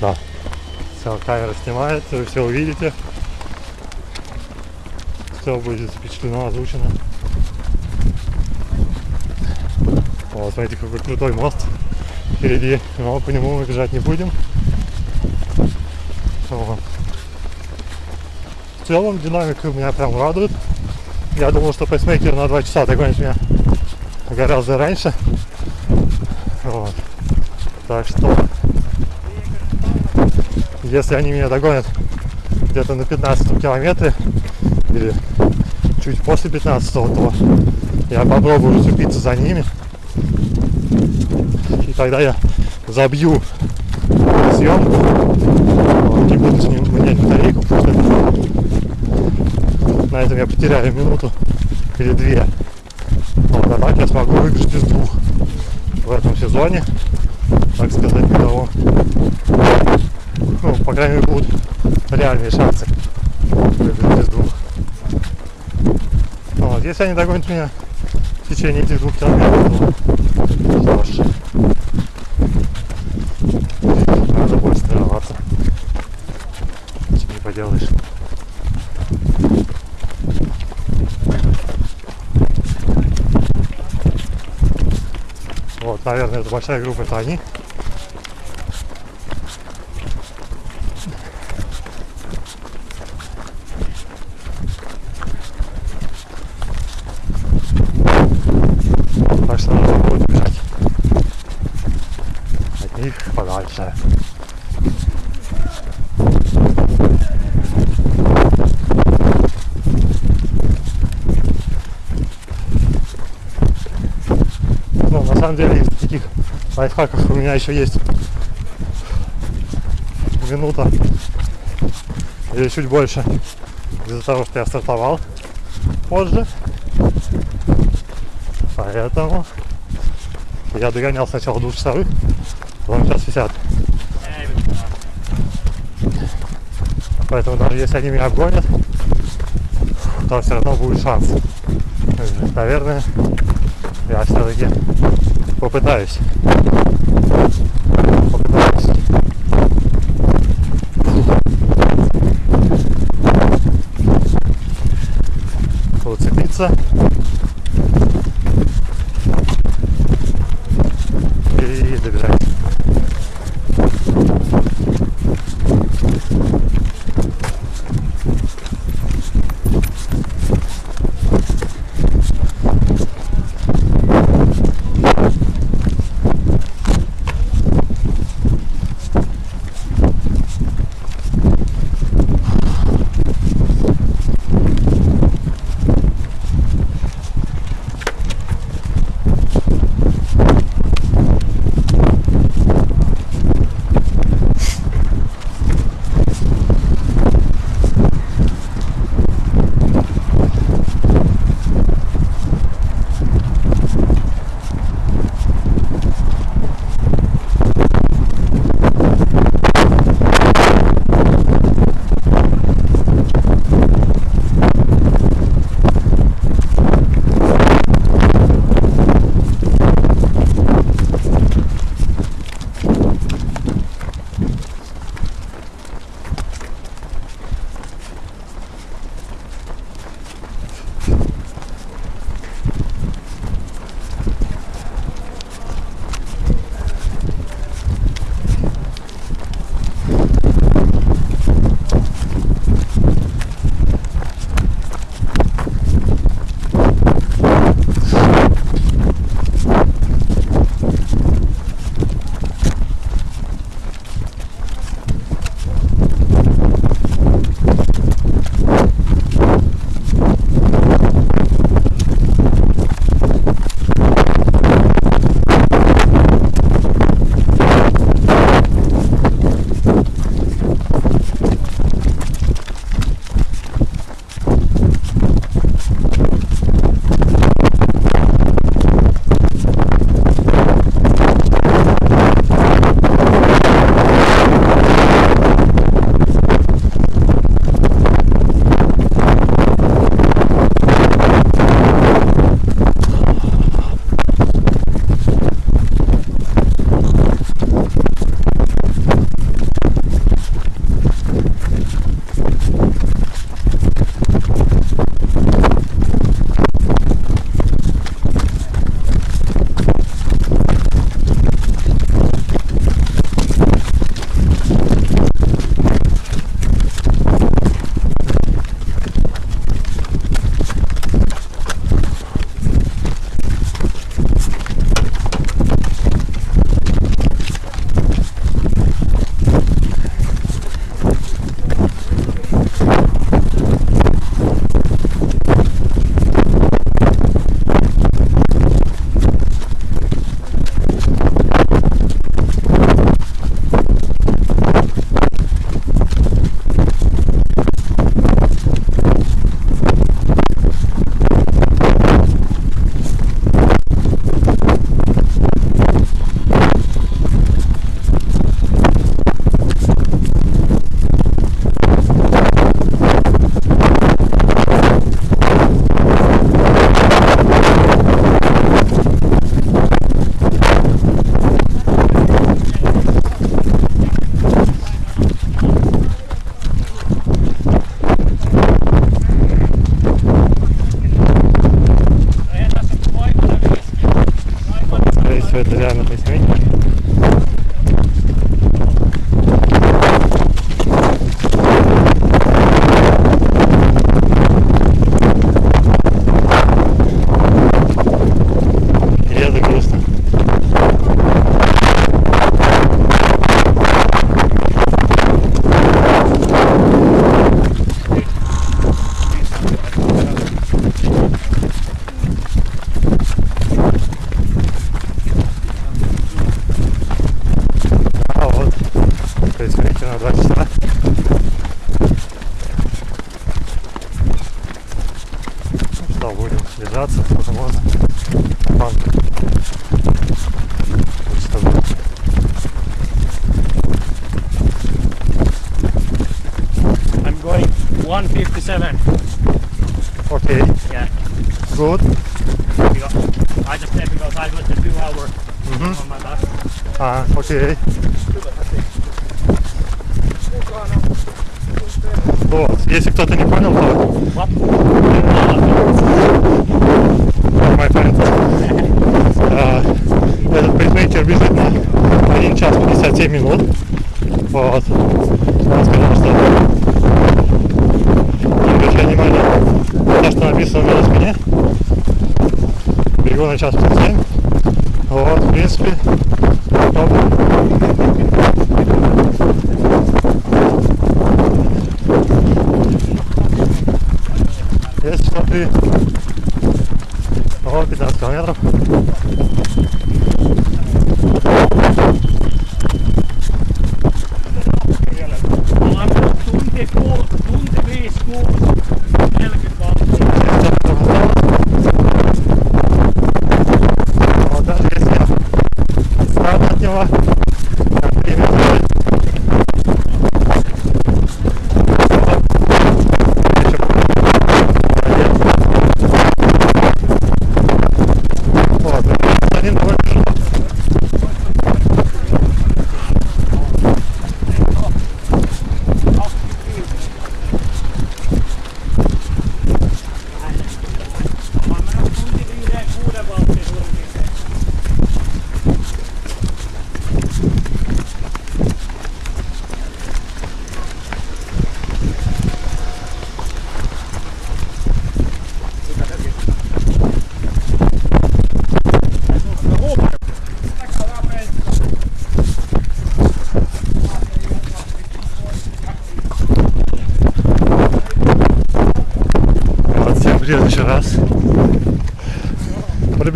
Да. Все, камера снимает, вы все увидите. Все будет запечатлено, озвучено. Вот, смотрите, какой крутой мост впереди. Но по нему мы бежать не будем. Вот. В целом динамика меня прям радует. Я думал, что пейсмейкер на 2 часа догонит меня гораздо раньше. Вот. Так что, если они меня догонят где-то на 15 километре или чуть после 15 то я попробую зацепиться за ними. тогда я забью съемку. Вот, Не буду с ним менять батарейку, потому на этом я потеряю минуту или две. Вот, а так я смогу выиграть из двух в этом сезоне, так сказать, мировом. Ну, по крайней мере, будут реальные шансы из двух. Вот, если они догонят меня в течение этих двух километров, то что ж, надо больше тренироваться. Ничего не поделаешь. Вот, наверное, это большая группа, это они. Так что нужно будет бежать от них подальше. Ну, на самом деле, из таких лайфхаков у меня еще есть минута или чуть больше из-за того, что я стартовал позже. Поэтому я догонял сначала двухчасовых, потом час 50. Поэтому даже если они меня обгонят, то все равно будет шанс. Наверное, я все-таки попытаюсь. Попытаюсь. Уцепиться.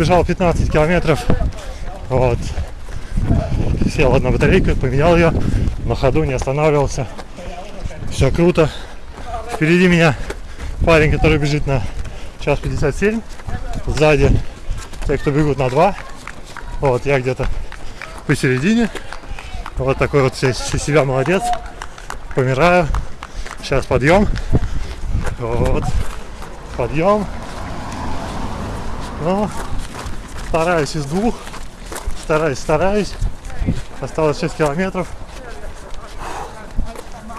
Пробежал 15 километров. Вот. Сел одна батарейка, поменял ее. На ходу не останавливался. Все круто. Впереди меня парень, который бежит на час 57. Сзади те, кто бегут на 2. Вот, я где-то посередине. Вот такой вот из себя молодец. Помираю. Сейчас подъем. Вот подъем. Ну, стараюсь из двух. Стараюсь, стараюсь. Осталось 6 километров.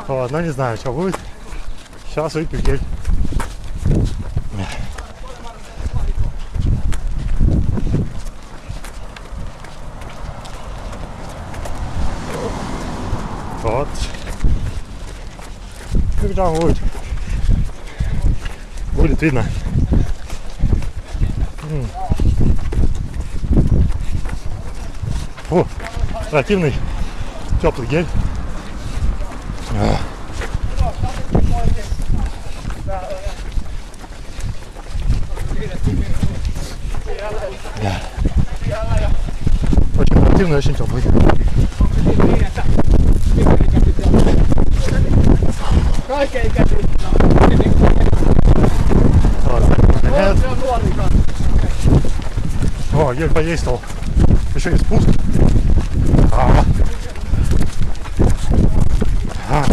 Вот, но не знаю, что будет. Сейчас выпью гель. Вот. Там будет? Будет видно. М. О, противный теплый гель. Очень противный, очень теплый. О, гель подействовал. Еще и спуск. А. А.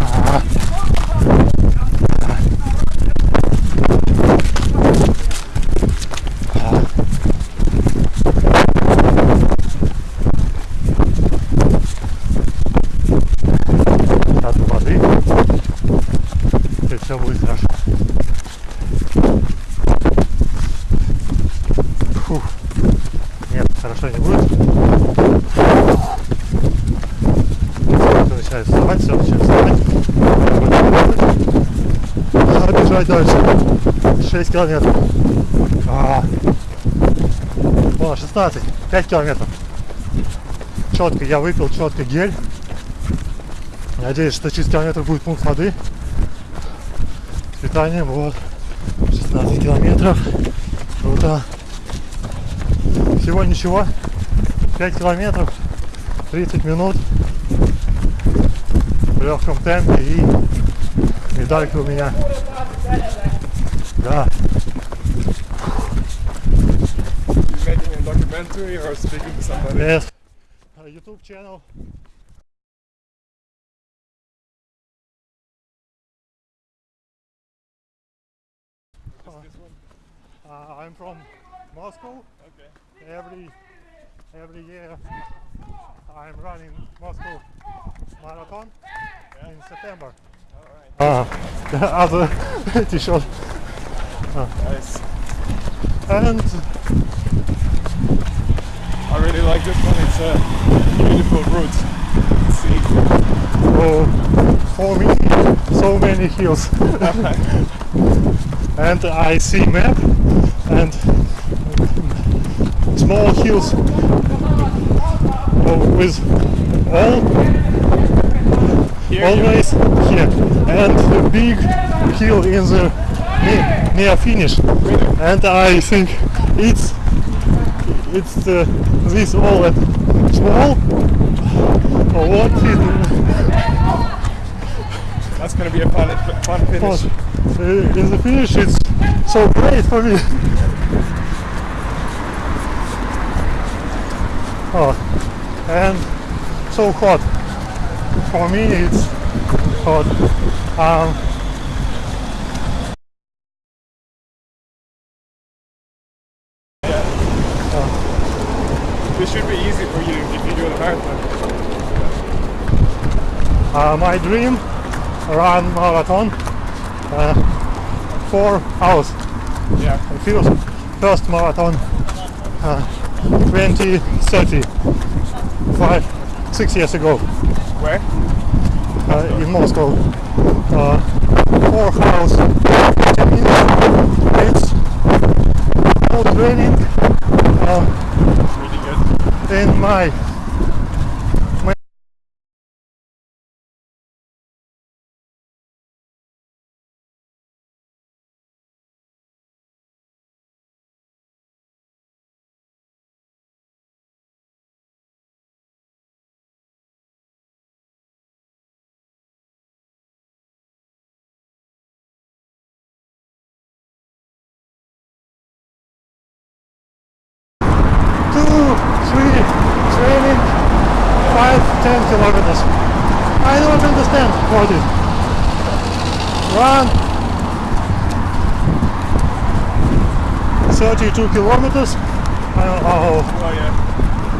Сейчас воды. И все будет хорошо. Фух. Нет, хорошо не будет. бежать дальше. 6 километров. А. О, 16. 5 километров. Четко, я выпил четко гель. Надеюсь, что через километр будет пункт воды. С питанием, вот. 16 километров. Круто. Всего ничего. 5 километров. 30 минут. В легком темпе и медалька у меня. Да. Or speaking to somebody? Yes. Uh, YouTube channel. Uh, I'm from Moscow. Okay. Every every year I'm running Moscow marathon in September. Alright. Ah, other t-shirt. Nice. And I really like this one. It's a beautiful route. See. oh, for me, so many hills. and I see map and small hills oh, with all Here, always here and a big hill in the near, near finish and I think it's it's uh, this all at small? Or what? Is That's gonna be a fun, fun finish. uh, in the finish it's so great for me. Oh and so hot. For me it's hot. Um, This should be easy for you if you do the marathon. uh, my dream run marathon uh, four hours Yeah. first, first marathon uh, 2030 five six years ago Where? uh, in Moscow uh, four hours 10 minutes it's no training uh, Really good. in my two, three, training, five, ten kilometers. I don't understand what it. Run 32 kilometers. Oh, Oh yeah.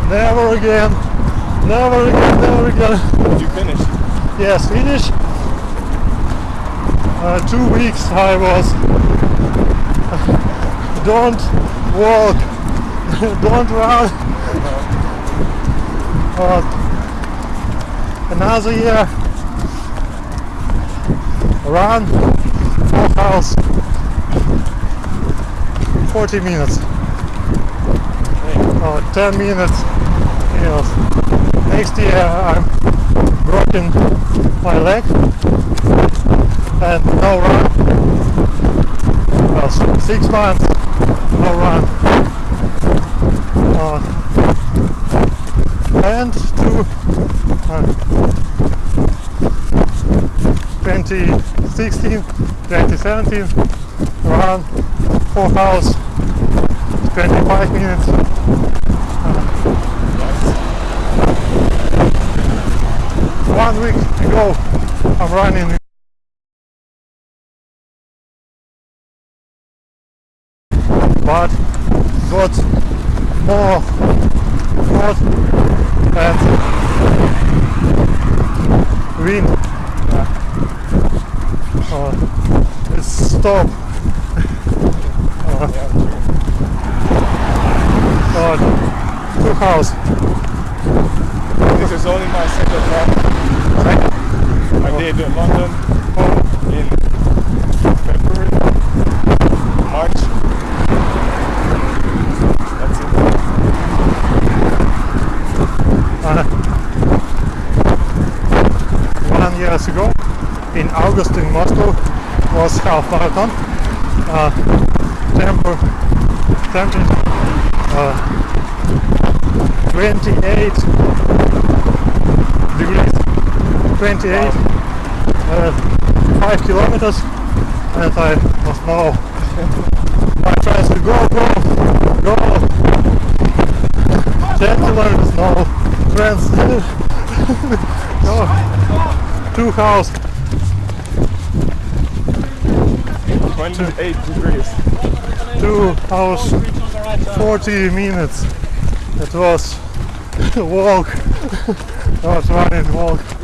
never again, never again, never again. Did you finish? Yes, finish. Uh, two weeks I was. don't walk, don't run. Uh, another year. Run four hours. 40 minutes. Uh, 10 minutes. Yes. Next year I'm broken my leg and no run. S- six months, no run. Uh, and to uh, 2016, 2017, run fourth house. It's going minutes. One week ago, I'm running two house. This is only my second one. I did London, home in February, March. That's it. Uh, one year ago, in August in Moscow, was half marathon. Uh, temper, temper. Uh, 28 degrees, 28, uh, 5 kilometers, and I was now my friends to go, go, go, 10 kilometers now, friends, go, two hours, 28 degrees. two hours, 40 minutes. It was walk, not running, walk.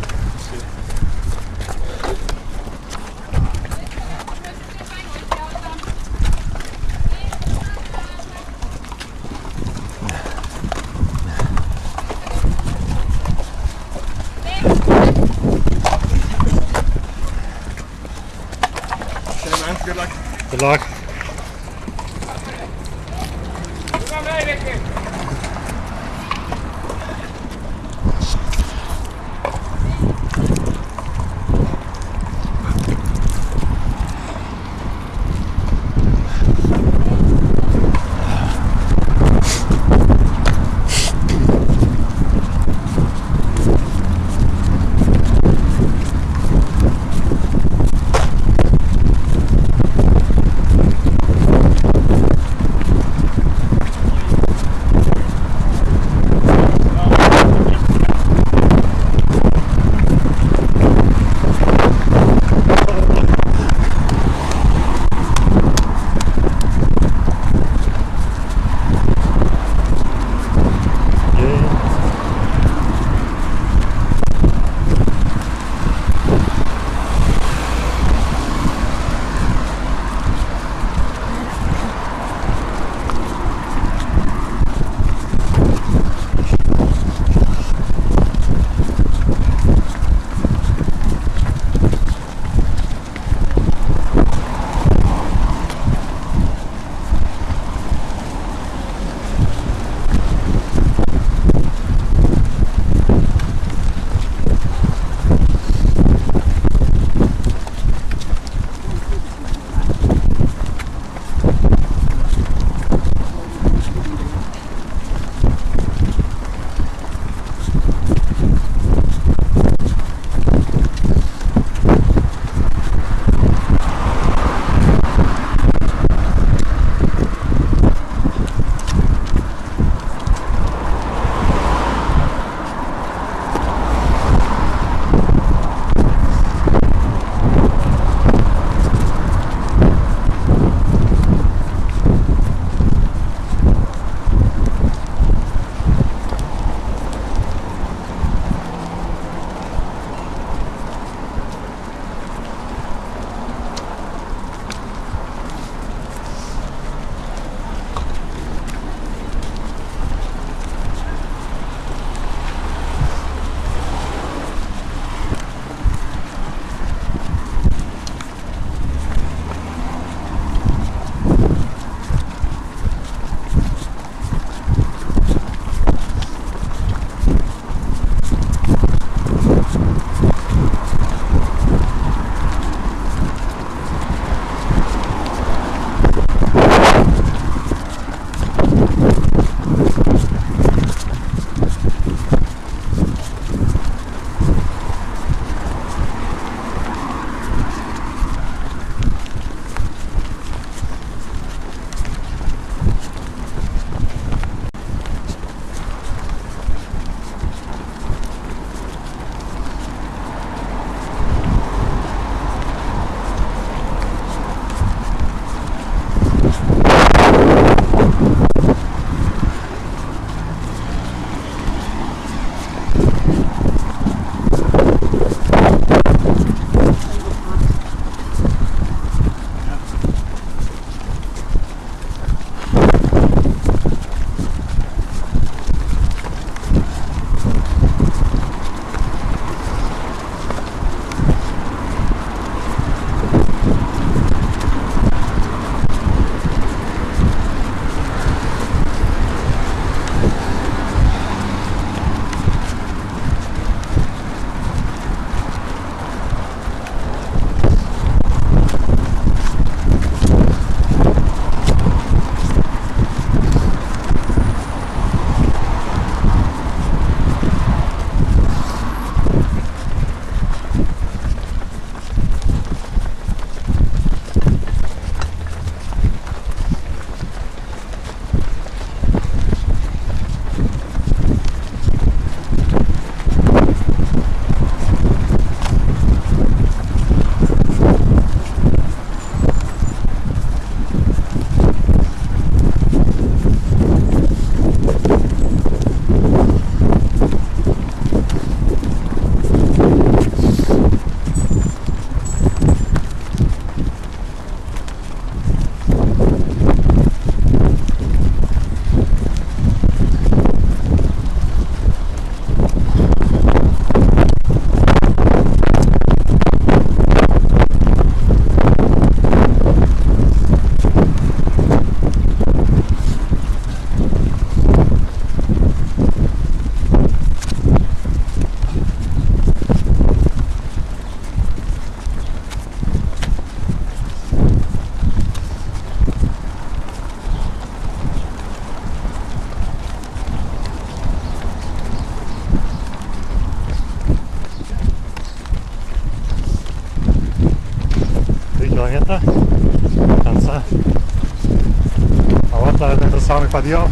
Наверное, это самый подъем.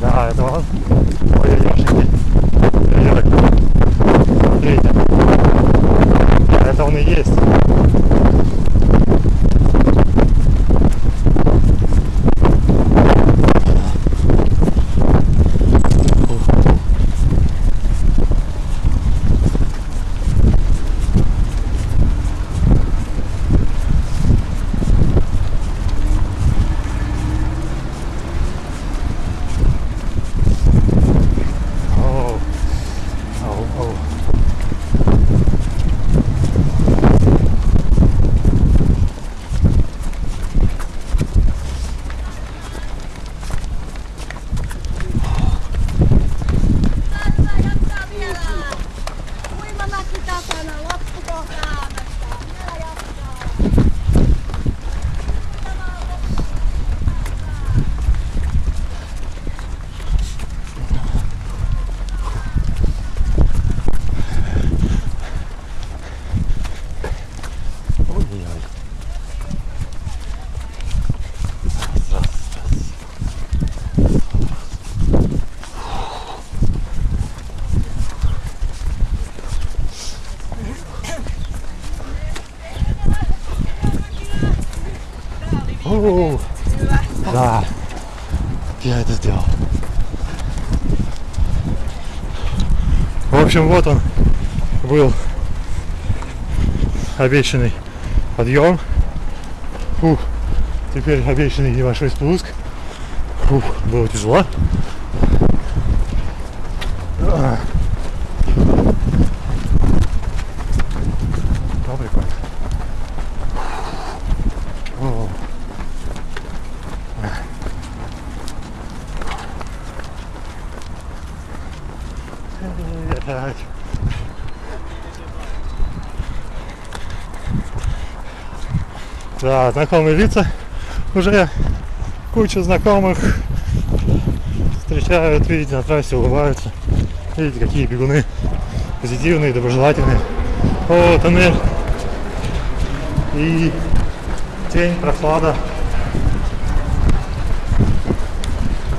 Да, это он. Ой, ешеньки. Смотрите. Да, это он и есть. Оу. Оу, оу. Jatkaa vielä. Uimamäki takana, loppukohta Aamestä. Vielä jatkaa. Ой-ой-ой. Раз, раз, раз. Оу. Да, я это сделал. В общем, вот он был обещанный подъем. Фух. Теперь обещанный небольшой спуск. Фух, было тяжело. А. Ну, прикольно. О. Опять. Знакомые лица. Уже куча знакомых встречают, видите, на трассе улыбаются. Видите, какие бегуны позитивные, доброжелательные. О, тоннель. И тень, прохлада.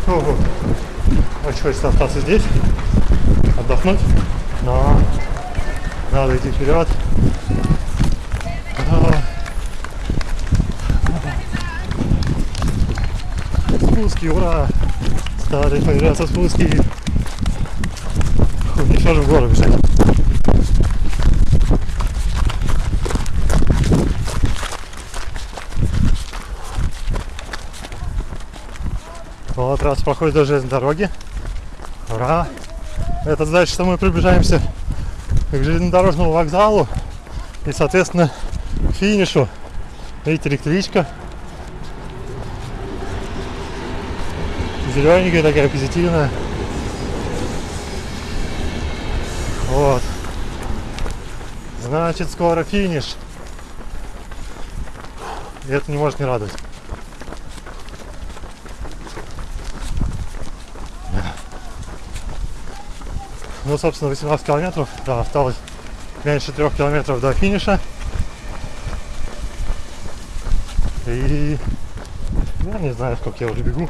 Ого. Очень хочется остаться здесь, отдохнуть, но надо идти вперед. А, Спуски, ура! Стали появляться спуски. Фу, Еще же в гору бежать. Вот раз проходит до железной дороги. Ура! Это значит, что мы приближаемся к железнодорожному вокзалу и, соответственно, к финишу. Видите, электричка. Зелененькая такая, позитивная. Вот. Значит, скоро финиш. И это не может не радовать. Ну, собственно, 18 километров. Да, осталось меньше трех километров до финиша. И я не знаю, сколько я уже бегу.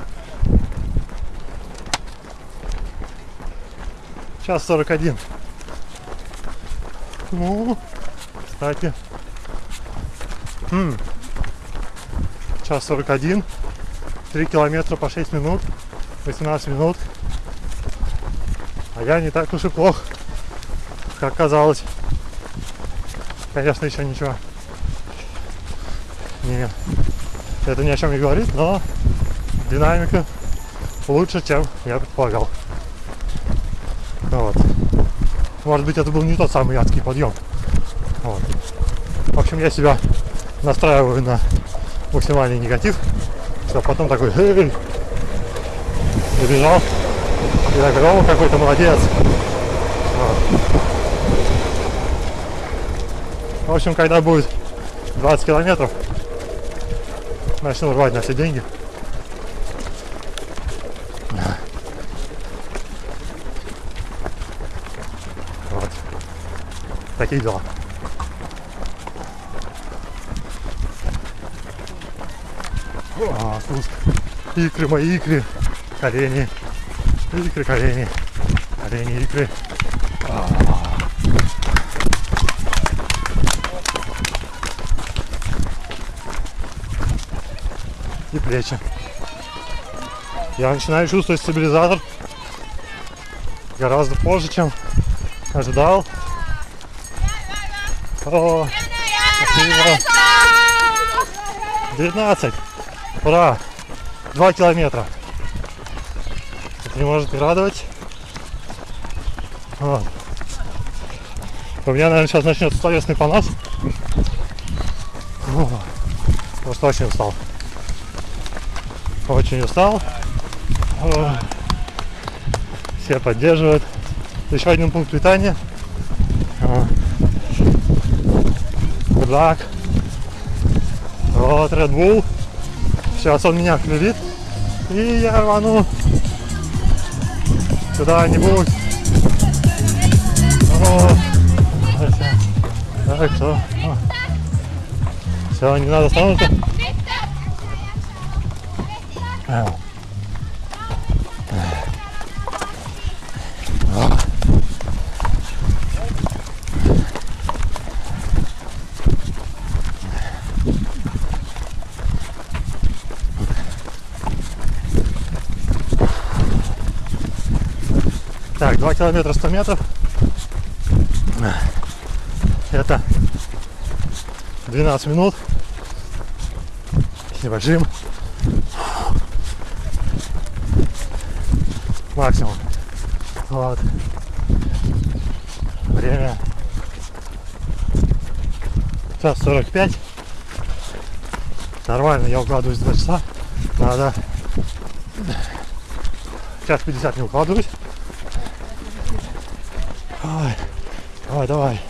Час 41. Ну, кстати. М. Час 41. 3 километра по 6 минут. 18 минут. А я не так уж и плох, как казалось. Конечно, еще ничего. Не, это ни о чем не говорит, но динамика лучше, чем я предполагал. Вот. Может быть, это был не тот самый адский подъем. Вот. В общем, я себя настраиваю на максимальный негатив, чтобы потом такой добежал и так о, какой то молодец. Вот. В общем, когда будет 20 километров, начну рвать на все деньги. Вот. Такие дела. А, спуск. Икры мои, икры. Колени. Икры, колени. Колени, икры. А. И плечи. Я начинаю чувствовать стабилизатор гораздо позже, чем ожидал. О, спасибо. 19. Ура! Два километра. Это не может не радовать. Вот. У меня, наверное, сейчас начнется словесный понос. О, Просто очень устал. Очень устал. О, Все поддерживают. Еще один пункт питания. Luck. Вот Red Bull. Сейчас он меня клювит. И я рвану куда-нибудь. О, Так, все. Все, не надо остановиться. 2 километра 100 метров. Это 12 минут с небольшим максимум. Вот. Время час 45. Нормально, я укладываюсь в 2 часа. Надо час 50 не укладываюсь. Давай, давай.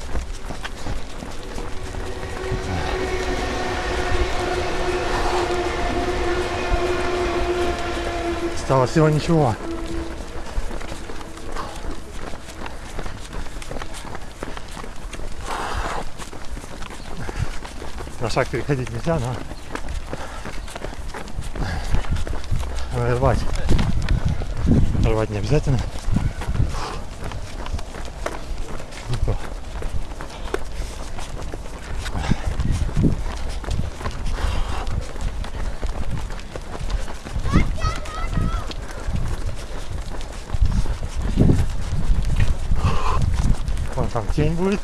Стало всего ничего. На шаг переходить нельзя, но рвать. Рвать не обязательно. Опа. Вон там тень будет.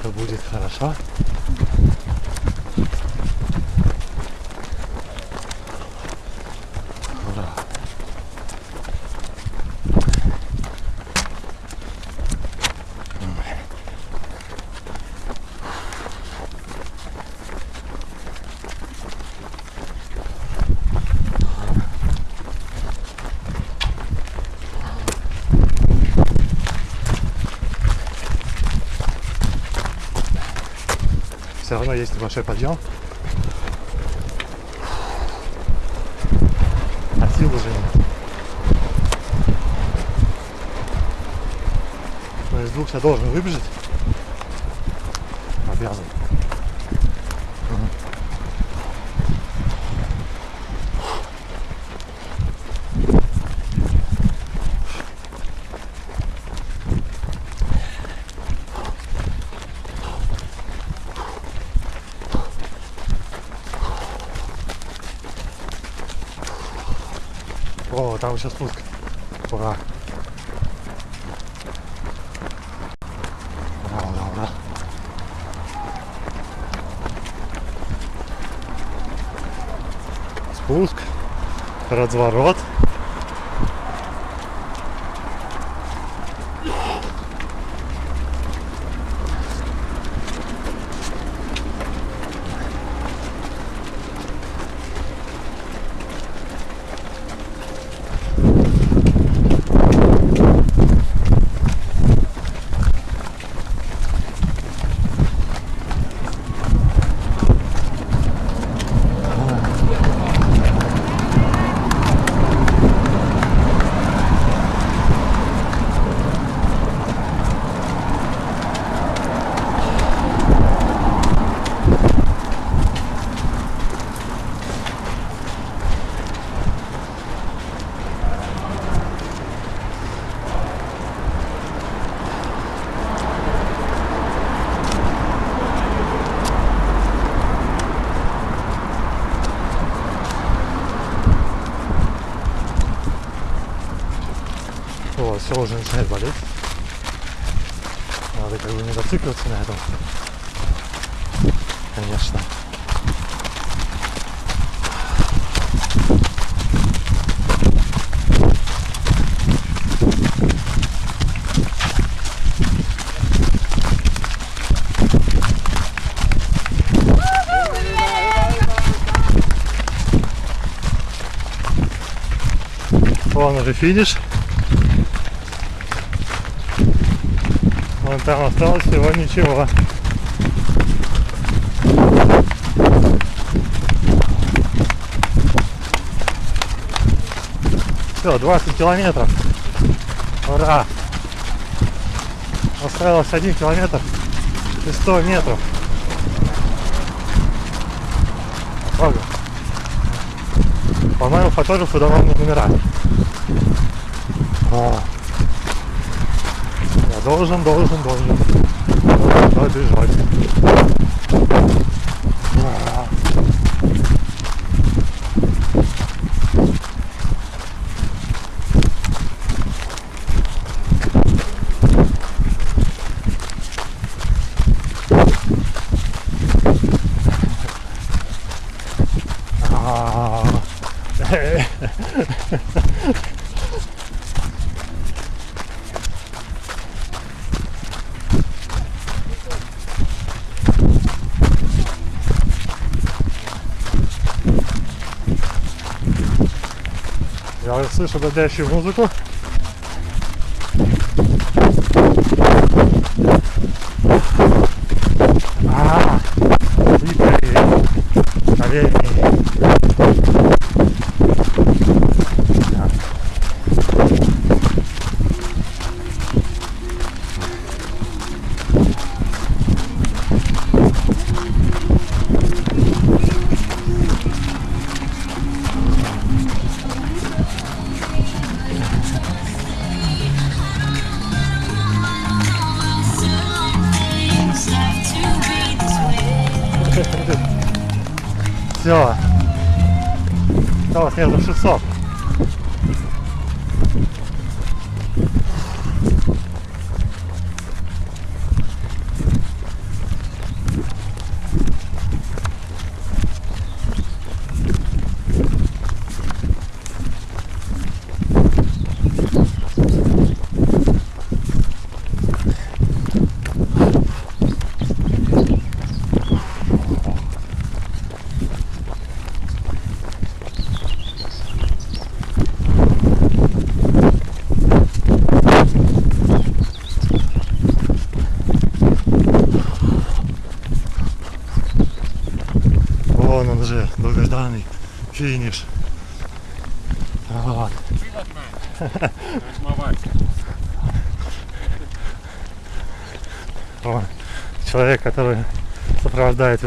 Это будет хорошо. Равно есть небольшой подъем. А сил уже нет. Но из двух я должен выбежать. Там сейчас спуск. Ура. Ура, ура, ура. Спуск. Разворот. Все уже начинает болеть. Надо как бы не зацикливаться на этом. Конечно. Вон уже финиш. Вон там осталось всего ничего. Все, 20 километров. Ура! Осталось 1 километр и 100 метров. Ого. По-моему, фотографу давал номера. Я должен, должен, должен Я слышу дадящую музыку.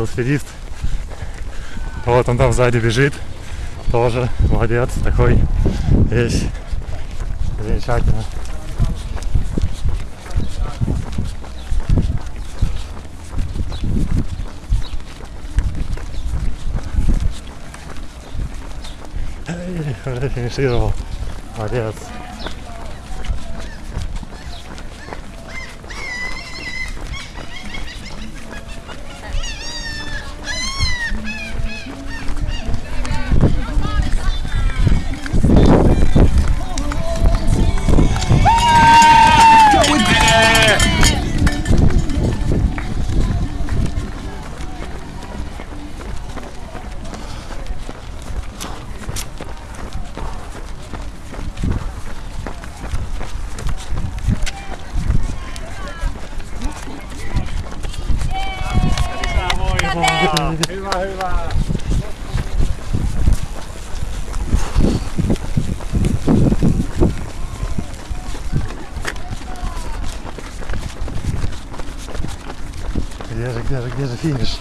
Велосипедист. Вот он там сзади бежит. Тоже молодец, такой весь замечательно. Эй, уже финишировал. Молодец. Же, где же, где же финиш?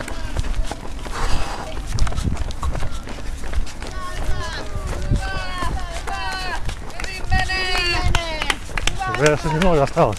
Уже совсем немного осталось.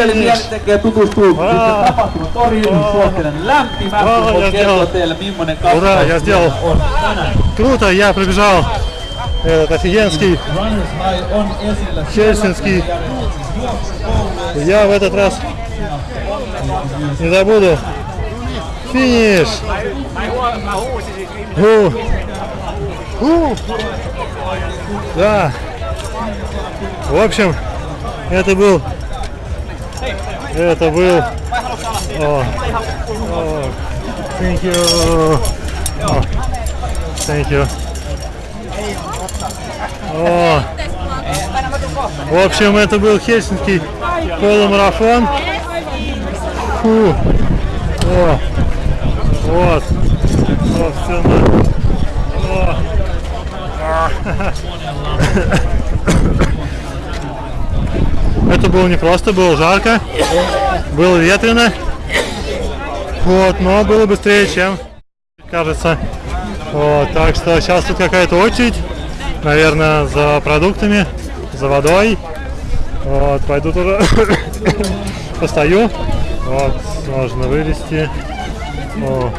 Ah. sitten tapahtuman toriin, Ah. suosittelen lämpimästi. Ah, Voin kertoa teille, millainen сделал. on tänään. Круто, я пробежал этот офигенский. Хельсинский. Я в этот раз не забуду. Финиш! Ху. Ху. Да. В общем, это был... Это был... О. О. Thank you. О. Thank you. О. В общем, это был Хельсинский полумарафон. Фу. О. Вот. Собственно. О. Это было непросто, было жарко, было ветрено. Вот, но было быстрее, чем кажется. Вот, так что сейчас тут какая-то очередь, наверное, за продуктами, за водой. Вот, пойду тоже постою. Вот, можно вылезти. О,